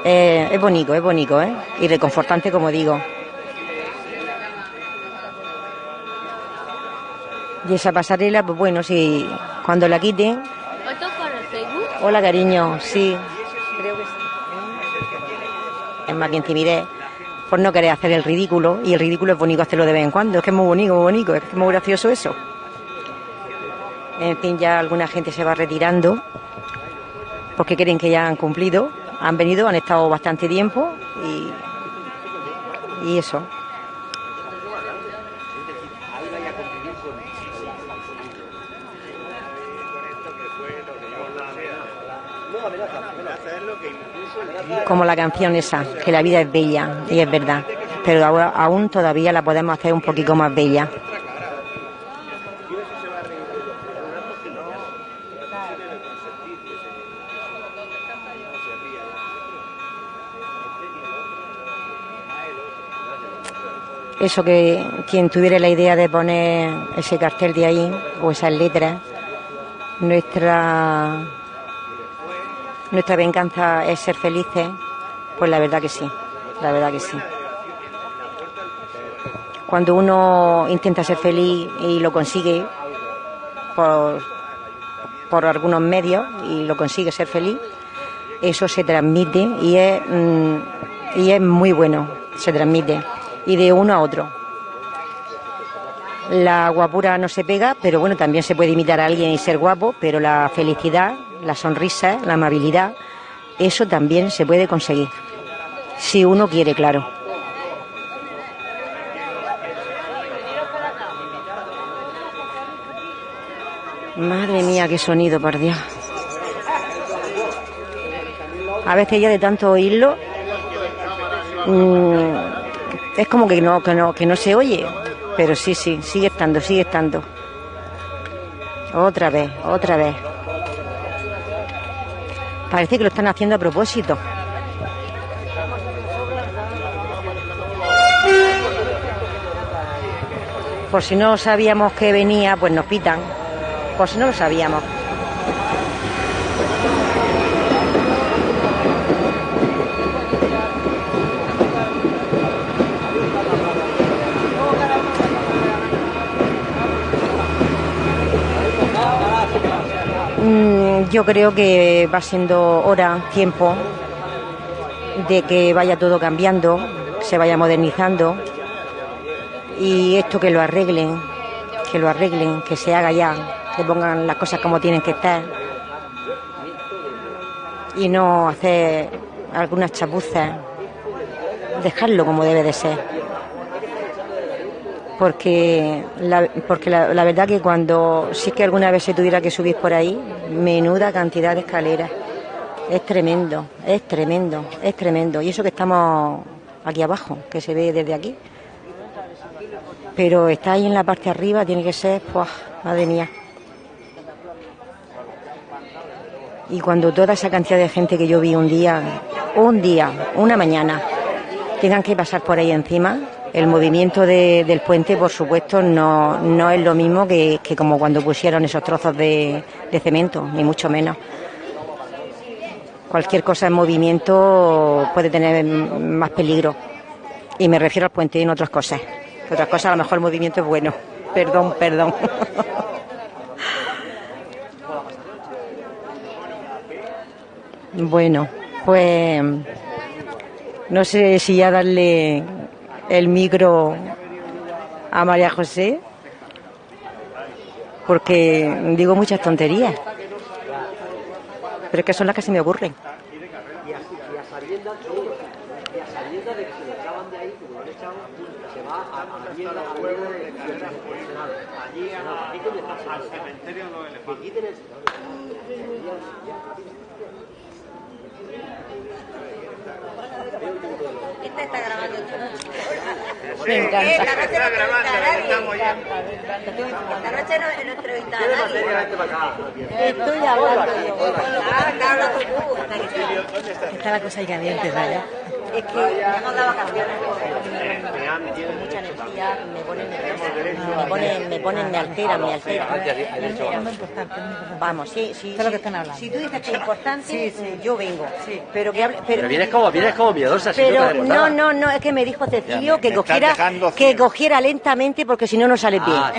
Eh, es bonito, es bonito, ¿eh? Y reconfortante, como digo. Y esa pasarela, pues bueno, si cuando la quiten. Hola, cariño, sí. Creo que sí. Es más que intimidez no querer hacer el ridículo. Y el ridículo es bonito hacerlo de vez en cuando. Es que es muy bonito, muy bonito. Es que es muy gracioso eso. En fin, ya alguna gente se va retirando porque creen que ya han cumplido. Han venido, han estado bastante tiempo y, y eso. Como la canción esa, que la vida es bella, y es verdad, pero aún todavía la podemos hacer un poquito más bella. Eso que quien tuviera la idea de poner ese cartel de ahí, o esas letras, nuestra nuestra venganza es ser felices, pues la verdad que sí, la verdad que sí. Cuando uno intenta ser feliz y lo consigue por, por algunos medios y lo consigue ser feliz, eso se transmite y es, mm, y es muy bueno, se transmite, y de uno a otro. La guapura no se pega, pero bueno, también se puede imitar a alguien y ser guapo, pero la felicidad, la sonrisa, la amabilidad, eso también se puede conseguir. Si uno quiere, claro. Madre mía, qué sonido, por Dios. A veces ya de tanto oírlo, mm, es como que no, que no, que no se oye. Pero sí, sí, sigue estando, sigue estando. Otra vez, otra vez. Parece que lo están haciendo a propósito. Por si no sabíamos que venía, pues nos pitan. Por si no lo sabíamos. Yo creo que va siendo hora, tiempo, de que vaya todo cambiando, se vaya modernizando y esto que lo arreglen, que lo arreglen, que se haga ya, que pongan las cosas como tienen que estar y no hacer algunas chapuzas, dejarlo como debe de ser. Porque, la, porque la, verdad que cuando, es que alguna vez se tuviera que subir por ahí, menuda cantidad de escaleras. Es tremendo, es tremendo, es tremendo. Y eso que estamos aquí abajo, que se ve desde aquí. Pero está ahí en la parte arriba, tiene que ser, pues, madre mía. Y cuando toda esa cantidad de gente que yo vi un día, un día, una mañana, tengan que pasar por ahí encima, el movimiento de- del puente, por supuesto, no, no es lo mismo que, que como cuando pusieron esos trozos de, de cemento, ni mucho menos. Cualquier cosa en movimiento puede tener más peligro. Y me refiero al puente y en otras cosas. Que Otras cosas, a lo mejor el movimiento es bueno. Perdón, perdón. Bueno, pues no sé si ya darle el micro a María José, porque digo muchas tonterías, pero es que son las que se me ocurren. Y a, y a sabiendas de, y a sabiendas de que se lo echaban de ahí, como lo han echado, se va a, a la mierda, a la mierda de Allí al cementerio de los elefantes. Esta está grabando Me encanta. Esta noche no entrevista a nadie. Esta noche no, no entrevista a nadie. Estoy hablando. Ah, hablas tú. Está la cosa ahí caliente, vaya. Es que Hemos dado vacaciones. con mucha energía, me ponen nerviosa, me ponen, me ponen, me alteran, me alteran. Vamos, sí, sí. lo que están hablando. Si tú dices que es importante, yo vengo. Pero que hable, pero, Pero vienes como, vienes como miedosa, pero no no, no, no, es que me dijo Cecilio me- que me cogiera, que cogiera lentamente porque si no no sale bien. Ah,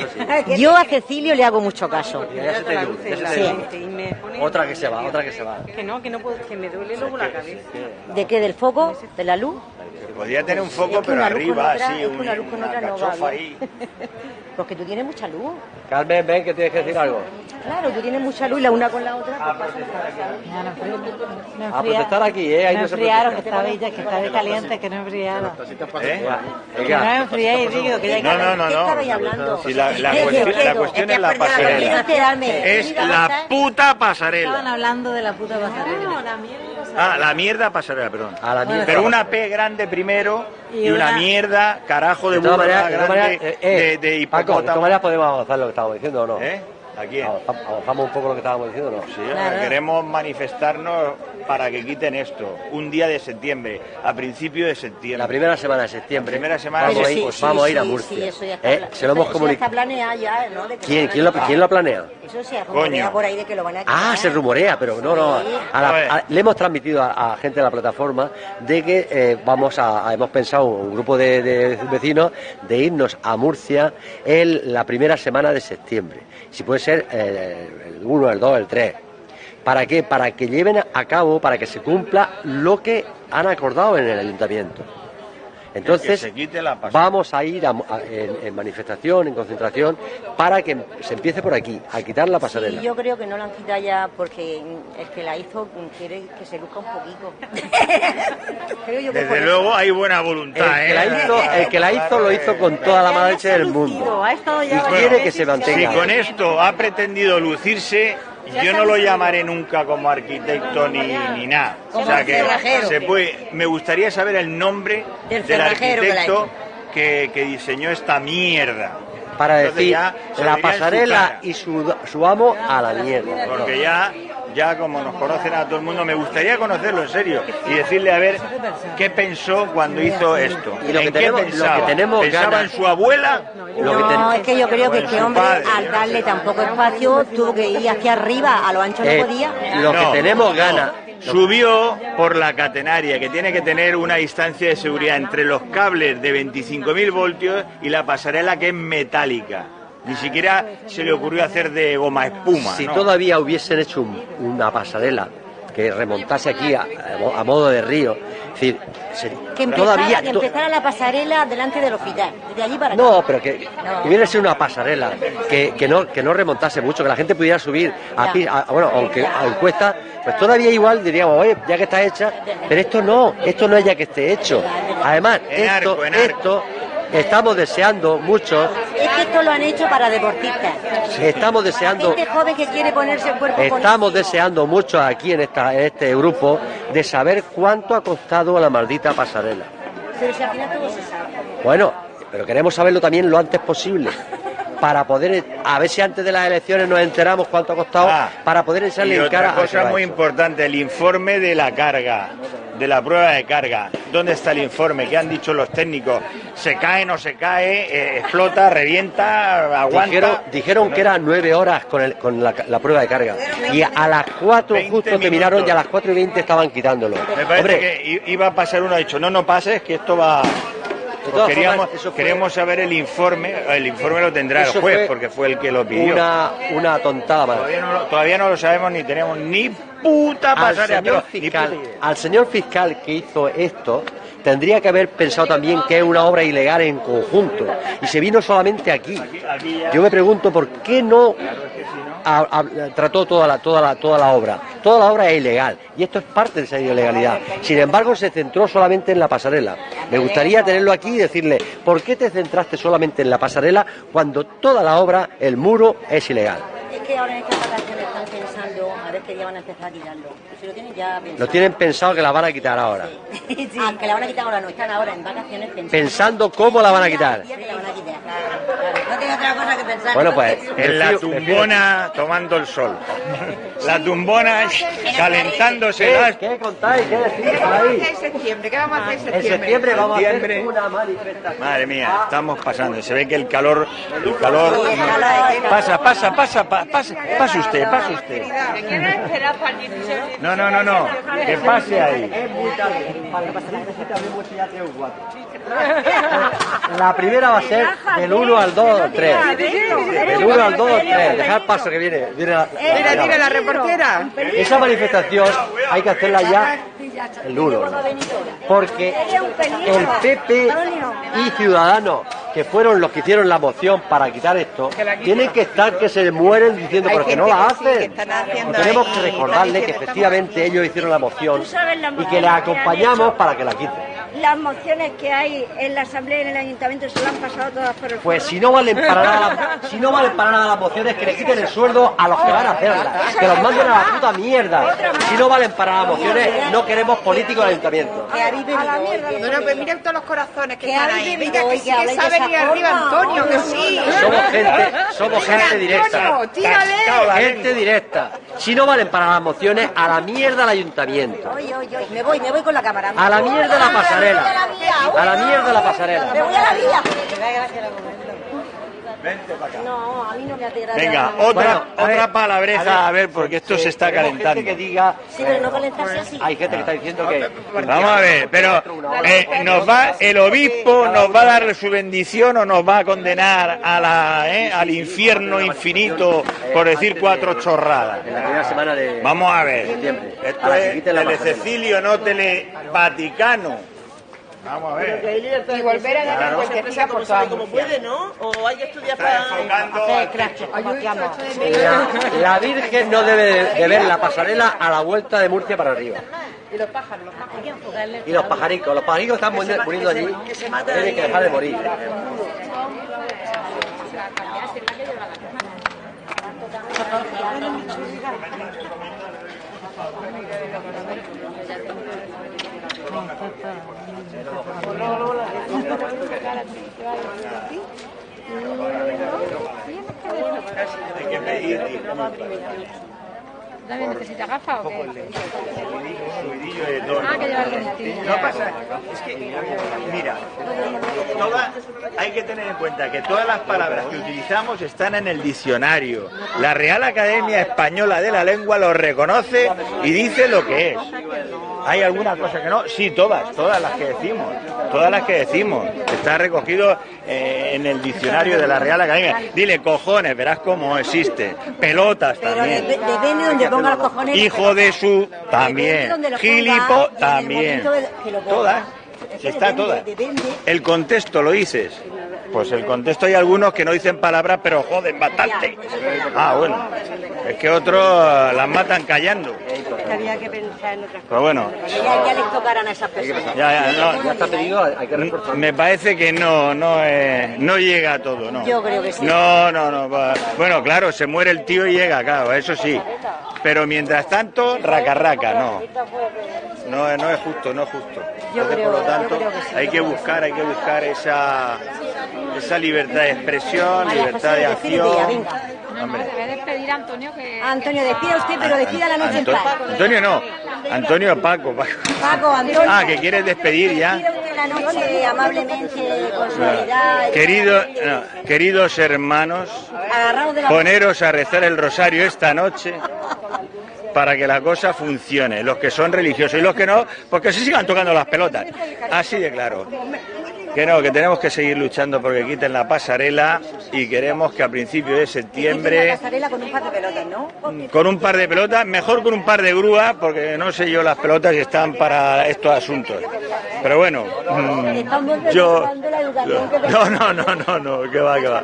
eso Yo a Cecilio le hago mucho caso. Me Otra que se va, otra que se va. que no, que no puedo, que me duele luego la cabeza. ¿De qué? ¿Del foco? ¿De la luz? Podría tener un Es foco, que pero arriba, otra- así, es que una luz con una otra no va cachofa bien. ahí. Porque tú tienes mucha luz. Carmen, ven que tienes que decir algo. Claro, tú tienes mucha luz y la una con la otra. pues pasa A protestar aquí, ¿eh? Ahí no no se enfriaron, que protesta. estabais, que estabais calientes, que no enfriaron. ¿Eh? Que no enfriáis, digo, que ya No, no, no, ¿Qué no. estabais hablando? Si la, la ¿Qué- cuestión, la cuestión es la pasarela. Es la puta Estaban pasarela. hablando de la puta pasarela. Ah, la mierda pasarela, perdón. A la mierda. Pero una P grande primero y una una- mierda, carajo de De maneras, de grande maneras, eh, de, eh, de Paco, de hipopótamo. todas maneras podemos avanzar lo que estábamos diciendo, ¿o no? ¿Eh? ¿A quién? Avanzamos un poco lo que estábamos diciendo, ¿o ¿no? Sí, queremos manifestarnos para que quiten esto. Un día de septiembre, a principio de septiembre. La primera semana de septiembre. La primera semana vamos, de a ir, vamos a ir a Murcia. sí, eso ya está ¿Eh? Se lo hemos comunicado. está planeado ya, ¿no? De que ¿Quién, lo quién, lo, a ¿Quién lo planea? Eso se rumorea Coño. por ahí de que lo van a quitar. Ah, se rumorea, pero no, no. A la- A le hemos transmitido a, a gente de la plataforma de que eh, vamos a, a- hemos pensado un grupo de, de vecinos de irnos a Murcia el, la primera semana de septiembre. Si puede ser eh, el 1, el 2, el 3. ¿Para qué? Para que lleven a cabo, para que se cumpla lo que han acordado en el ayuntamiento. Entonces, vamos a ir a- a- en, en manifestación, en concentración, para que se empiece por aquí, a quitar la pasarela. Sí, yo creo que no la han quitado ya porque mm, el que la hizo mm, quiere que se luzca un poquito. Creo yo que por Desde eso. luego hay buena voluntad, El que, ¿eh? la hizo, el que la hizo lo hizo con toda la mala leche del mundo. Y quiere que se mantenga. Si con esto ha pretendido lucirse, yo no lo llamaré nunca como arquitecto ni, ni nada. O sea que se puede, me gustaría saber el nombre Del arquitecto que, que diseñó esta mierda. Para Entonces decir ya la pasarela y su, su amo a la mierda. Porque ya, ya como nos conocen a todo el mundo, me gustaría conocerlo en serio y decirle a ver qué pensó cuando hizo esto. Y lo que ¿En qué tenemos- lo que pensaba? tenemos ¿Pensaba ganas- en su abuela? Lo que No, ten- es que yo creo que este hombre, padre, al darle tan poco espacio, tuvo que ir hacia arriba, a lo ancho Eh, no podía. lo que No, tenemos no. ganas. Subió por la catenaria, que tiene que tener una distancia de seguridad entre los cables de 25.000 voltios y la pasarela que es metálica. Ni siquiera se le ocurrió hacer de goma espuma. Si ¿no? todavía hubiesen hecho un- una pasarela que remontase aquí a, a mo- a modo de río, es decir, se- Que empezara, todavía que empezara la pasarela delante del hospital, de allí para acá. No, pero que, No. que viene a ser una pasarela, que, que no, que no remontase mucho, que la gente pudiera subir a a- bueno, aunque a cuesta, pues todavía igual diríamos, oye, ya que está hecha, pero esto no, esto no es ya que esté hecho. Además, En esto, arco, en arco. esto, estamos deseando muchos, Es que esto lo han hecho para deportistas. estamos deseando, Gente joven que quiere ponerse el cuerpo estamos deseando mucho aquí en, esta, en este grupo de saber cuánto ha costado la maldita pasarela. Pero si al final todo se sabe. Bueno, pero queremos saberlo también lo antes posible. Para poder, a ver si antes de las elecciones nos enteramos cuánto ha costado, Ah, para poder echarle Y en cara otra cosa muy hecho. importante, el informe de la carga, de la prueba de carga. ¿Dónde está el informe? ¿Qué han dicho los técnicos? ¿Se cae, no se cae? eh, ¿Explota, revienta, aguanta? Dijeron, dijeron que eran nueve horas con, el- con la, la prueba de carga. Y a las cuatro 20 justo terminaron y a las cuatro y veinte estaban quitándolo. Me parece Hombre, que iba a pasar uno, ha dicho, no, no pases, que esto va... Queríamos, fue- queremos saber el informe, el informe lo tendrá el juez, fue porque fue el que lo pidió. una, una tontada más. Todavía no, lo- todavía no lo sabemos ni tenemos ni puta al pasarela, señor, pero- ni fiscal, puta al señor fiscal que hizo esto, tendría que haber pensado también que es una obra ilegal en conjunto. Y se vino solamente aquí. Yo me pregunto por qué no trató toda la, toda, la, toda la obra. Toda la obra es ilegal y esto es parte de esa ilegalidad. Sin embargo, se centró solamente en la pasarela. Me gustaría tenerlo aquí y decirle, ¿por qué te centraste solamente en la pasarela cuando toda la obra, el muro, es ilegal? Es que ahora a qué día van a empezar a quitarlo. Si lo tienen ya pensado. Lo tienen pensado que la van a quitar ahora. Ah, que la van a quitar ahora, no, están ahora en vacaciones pensando. Pensando cómo la van a quitar. El día que la van a quitar. Claro, No tiene otra cosa que pensar. Bueno, pues, En la tumbona tomando el sol. La tumbona calentándose. ¿Qué, las- ¿Qué contáis? ¿Qué decís por ahí? en septiembre? ¿Qué vamos a hacer en En septiembre vamos a Septiembre. hacer una manifestación. Madre mía, estamos pasando. Se ve que el calor, el calor. Pasa, pasa, pasa, pa- pasa, pase usted, pase usted. No, no, no, no. Que pase ahí. Es muy tarde. Para que se necesita habremos hecho ya tres o cuatro. La primera va a ser del 1 al 2 o 3. Del 1 al 2 o 3. Dejad paso que viene. viene la, Mira, mira, la reportera. Esa manifestación hay que hacerla ya el 1. Porque el PP y Ciudadanos, que fueron los que hicieron la moción para quitar esto, tienen que estar que se mueren diciendo Hay porque no la que que hacen. tenemos que recordarle que efectivamente ellos hicieron la moción y que les acompañamos para que la quiten. las mociones que hay en la Asamblea y en el Ayuntamiento se las han pasado todas por el Pues si no valen para nada, si no valen para nada las mociones, que le quiten el sueldo a los que van a hacerlas, que los manden a la puta mierda. Si no valen para las mociones, no queremos políticos del ayuntamiento. Que habéis que- No, no, pues miren todos los corazones que, Que están ahí. Venga, que sí que que ir arriba. Antonio, que sí. Somos gente, somos gente directa. Antonio, tírale. Gente directa. Si no valen para las mociones, a la mierda al ayuntamiento. Oye, oye, oye, me voy, me voy con la cámara. A la mierda la pasarela. A la mierda la pasarela. Me voy a la vía. Vente para acá. No, a mí no me. Venga, la- otra, Bueno, a otra ver, palabreja, a ver, porque esto se está calentando. Gente que diga, Sí, pero no calentarse así. hay gente que está diciendo que Vamos a ver, pero eh, nos va el obispo nos va a dar su bendición o nos va a condenar a la, eh, al infierno infinito por decir cuatro chorradas. en la primera semana de Vamos a ver, esto A es. Cecilio, no Tele Vaticano. Vamos a ver. Y volver a dar Claro. como Murcia. puede, ¿no? O hay que estudiar para... Hacer como hacíamos. La, la Virgen no debe de, de ver la pasarela a la vuelta de Murcia para arriba. Y los pájaros, los pájaros. Y los pajaricos, los pajaricos están muriendo, muriendo allí, tienen que dejar de morir. Hay. ¿También necesita gafas o qué? Subidillo de tono. Ah, que lleva el lentillo. No pasa, es que, mira, toda- hay que tener en cuenta que todas las palabras que utilizamos están en el diccionario. La Real Academia Española de la Lengua lo reconoce y dice lo que es. ¿Hay alguna cosa que no? Sí, todas, todas las que decimos, todas las que decimos. Está recogido eh, en el diccionario de la Real Academia. Dile cojones, verás cómo existe. Pelotas también. dep- depende de donde ponga los cojones. Hijo de su también. Gilipo también. Todas. Está. Depende. El contexto lo dices. Pues el contexto hay algunos que no dicen palabras, pero joden bastante. Ah, bueno. Es que otros eh, las matan callando. Que había que pensar en otras Pero bueno, cosas. Ya, ya les tocarán a esas personas. ya, ya, no, Ya está pedido, hay que reforzar. me parece que no, no, eh, no llega a todo, ¿no? Yo creo que sí. No, no, no. va- Bueno, claro, se muere el tío y llega, claro, eso sí. Pero mientras tanto, raca, raca, no. No, no es justo, no es justo. Yo Entonces, por lo tanto, hay que buscar, hay que buscar esa, esa libertad de expresión, María libertad José, de acción. venga. No, no, Hombre. debe despedir a Antonio que... Antonio, despida usted, pero despida la noche en Anto- paz. Antonio no, Antonio Paco. Paco. Paco, Antonio. Ah, que quieres despedir ya. La noche amablemente, con suavidad. Querido, no, queridos hermanos, Agarrados de la poneros a rezar el rosario esta noche para que la cosa funcione. Los que son religiosos y los que no, porque se sigan tocando las pelotas. Así de claro. Que no, que tenemos que seguir luchando porque quiten la pasarela y queremos que a principios de la septiembre, pasarela con un par de pelotas, ¿no? con un par de pelotas, mejor con un par de grúas, porque no sé yo las pelotas si están para estos asuntos. Pero bueno, mm, yo... No, no, no, no, no, que va, que va.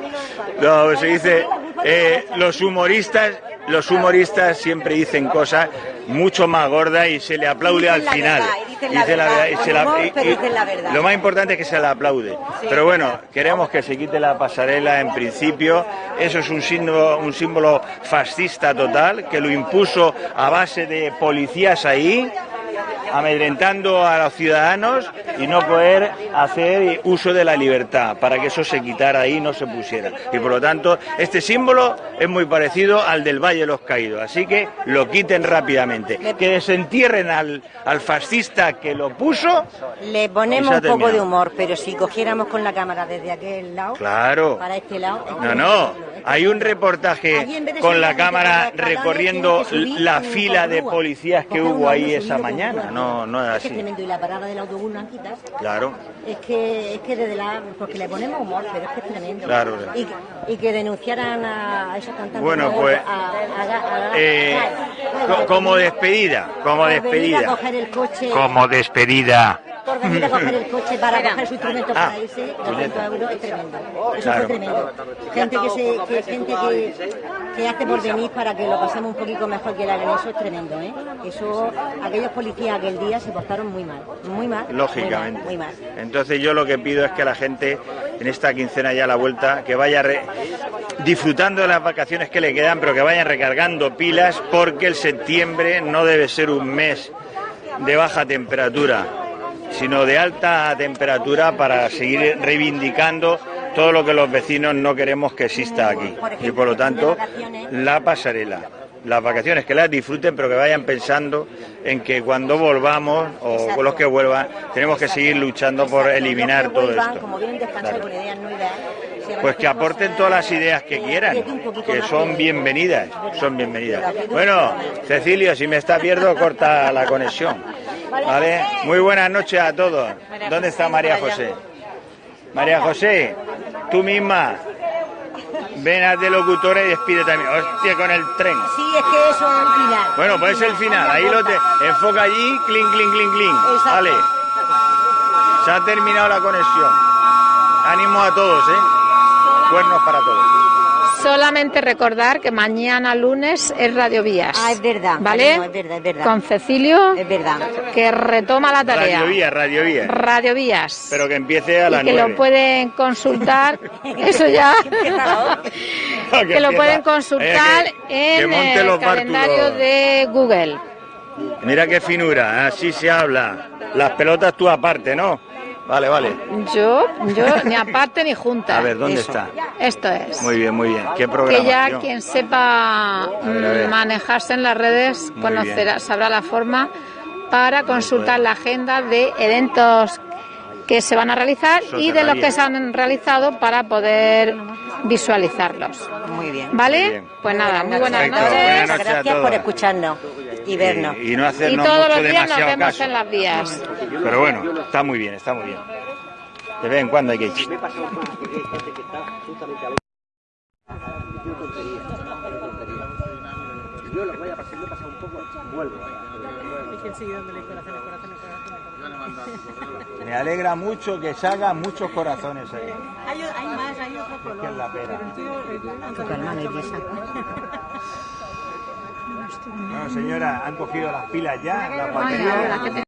No, se dice, eh, los humoristas, los humoristas siempre dicen cosas mucho más gordas y se le aplaude al final. Lo más importante es que se le aplaude. Pero bueno, queremos que se quite la pasarela en principio. Eso es un símbolo, un símbolo fascista total, que lo impuso a base de policías ahí amedrentando a los ciudadanos y no poder hacer uso de la libertad para que eso se quitara ahí y no se pusiera. Y por lo tanto, este símbolo es muy parecido al del Valle de los Caídos, así que lo quiten rápidamente. Que desentierren al, al fascista que lo puso. Le ponemos un poco de humor, pero si cogiéramos con la cámara desde aquel lado, Claro. para este lado... No, no. Hay un reportaje con la cámara recorriendo la fila de policías que hubo ahí esa mañana. grúa. No, no es Es que es así. tremendo, y la parada del autobús no han quitado. Claro. Es que, es que desde la... porque le ponemos humor, pero es que es tremendo. Claro. Y, y que denunciaran a esos cantantes. Bueno, pues, a- a- a- a- Eh, co- como despedida, como despedida. coger el coche. Como despedida. por venir a coger el coche para coger su instrumento Ah, para irse, puñeta. 200 euros es tremendo. Eso Claro. fue tremendo. Gente que se, que, gente que, que hace por venir para que lo pasemos un poquito mejor que la eso es tremendo, ¿eh? Eso, aquellos policías aquel día se portaron muy mal, muy mal. Lógicamente. Muy mal, muy mal. Entonces yo lo que pido es que la gente en esta quincena ya a la vuelta, que vaya re- disfrutando de las vacaciones que le quedan, pero que vayan recargando pilas porque el septiembre no debe ser un mes de baja temperatura, sino de alta temperatura para seguir reivindicando todo lo que los vecinos no queremos que exista aquí. Y por lo tanto, la pasarela. Las vacaciones que las disfruten, pero que vayan pensando en que cuando volvamos, o con los que vuelvan, tenemos que seguir luchando por eliminar todo Vuelvan, esto. como vienen descansar con ideas nuevas, Pues que hacer aporten todas las ideas que quieran, que son bienvenidas, son bienvenidas. Bueno, Cecilio, si me está pierdo, corta la conexión. ¿Vale? Muy buenas noches a todos. ¿Dónde está María José? María José, tú misma, ven a de locutora y despide también. Hostia, con el tren. Sí, es que eso es el final. Bueno, pues es el final. Ahí lo te enfoca allí, clink, clink, clink, clink. Vale. Se ha terminado la conexión. Ánimo a todos, ¿eh? Cuernos para todos. Solamente recordar que mañana lunes es Radio Vías. Ah, es verdad. ¿Vale? cariño, es verdad, es verdad. Con Cecilio, Es verdad. que retoma la tarea. Radio Vía, Radio Vía. Radio Vías. Pero que empiece a y las que nueve. lo pueden consultar, eso ya, que lo pueden consultar que- que en el calendario de Google. Mira qué finura, así se habla. Las pelotas tú aparte, ¿no? Vale, vale. Yo, yo ni aparte ni junta. A ver, ¿dónde Eso. está? Esto es. Muy bien, muy bien. Qué que programación. ya quien sepa ver, a ver. manejarse en las redes Muy conocerá, sabrá la forma para consultar la agenda de eventos que se van a realizar y de los que se han realizado para poder visualizarlos. Muy bien. ¿Vale? Muy bien. Pues nada, muy buenas Perfecto. noches. Buenas noches Gracias por escucharnos y vernos. Y no hacernos Y todos mucho los días nos demasiado vemos caso. en las vías. Pero bueno, está muy bien, está muy bien. De vez en cuando hay que... Yo lo voy a pasar, yo he pasado un poco, vuelvo. Me alegra mucho que se hagan muchos corazones ahí. Hay, hay más, hay otro color. Que es la pena. Bueno, señora, ¿han cogido las pilas ya? ¿Las baterías?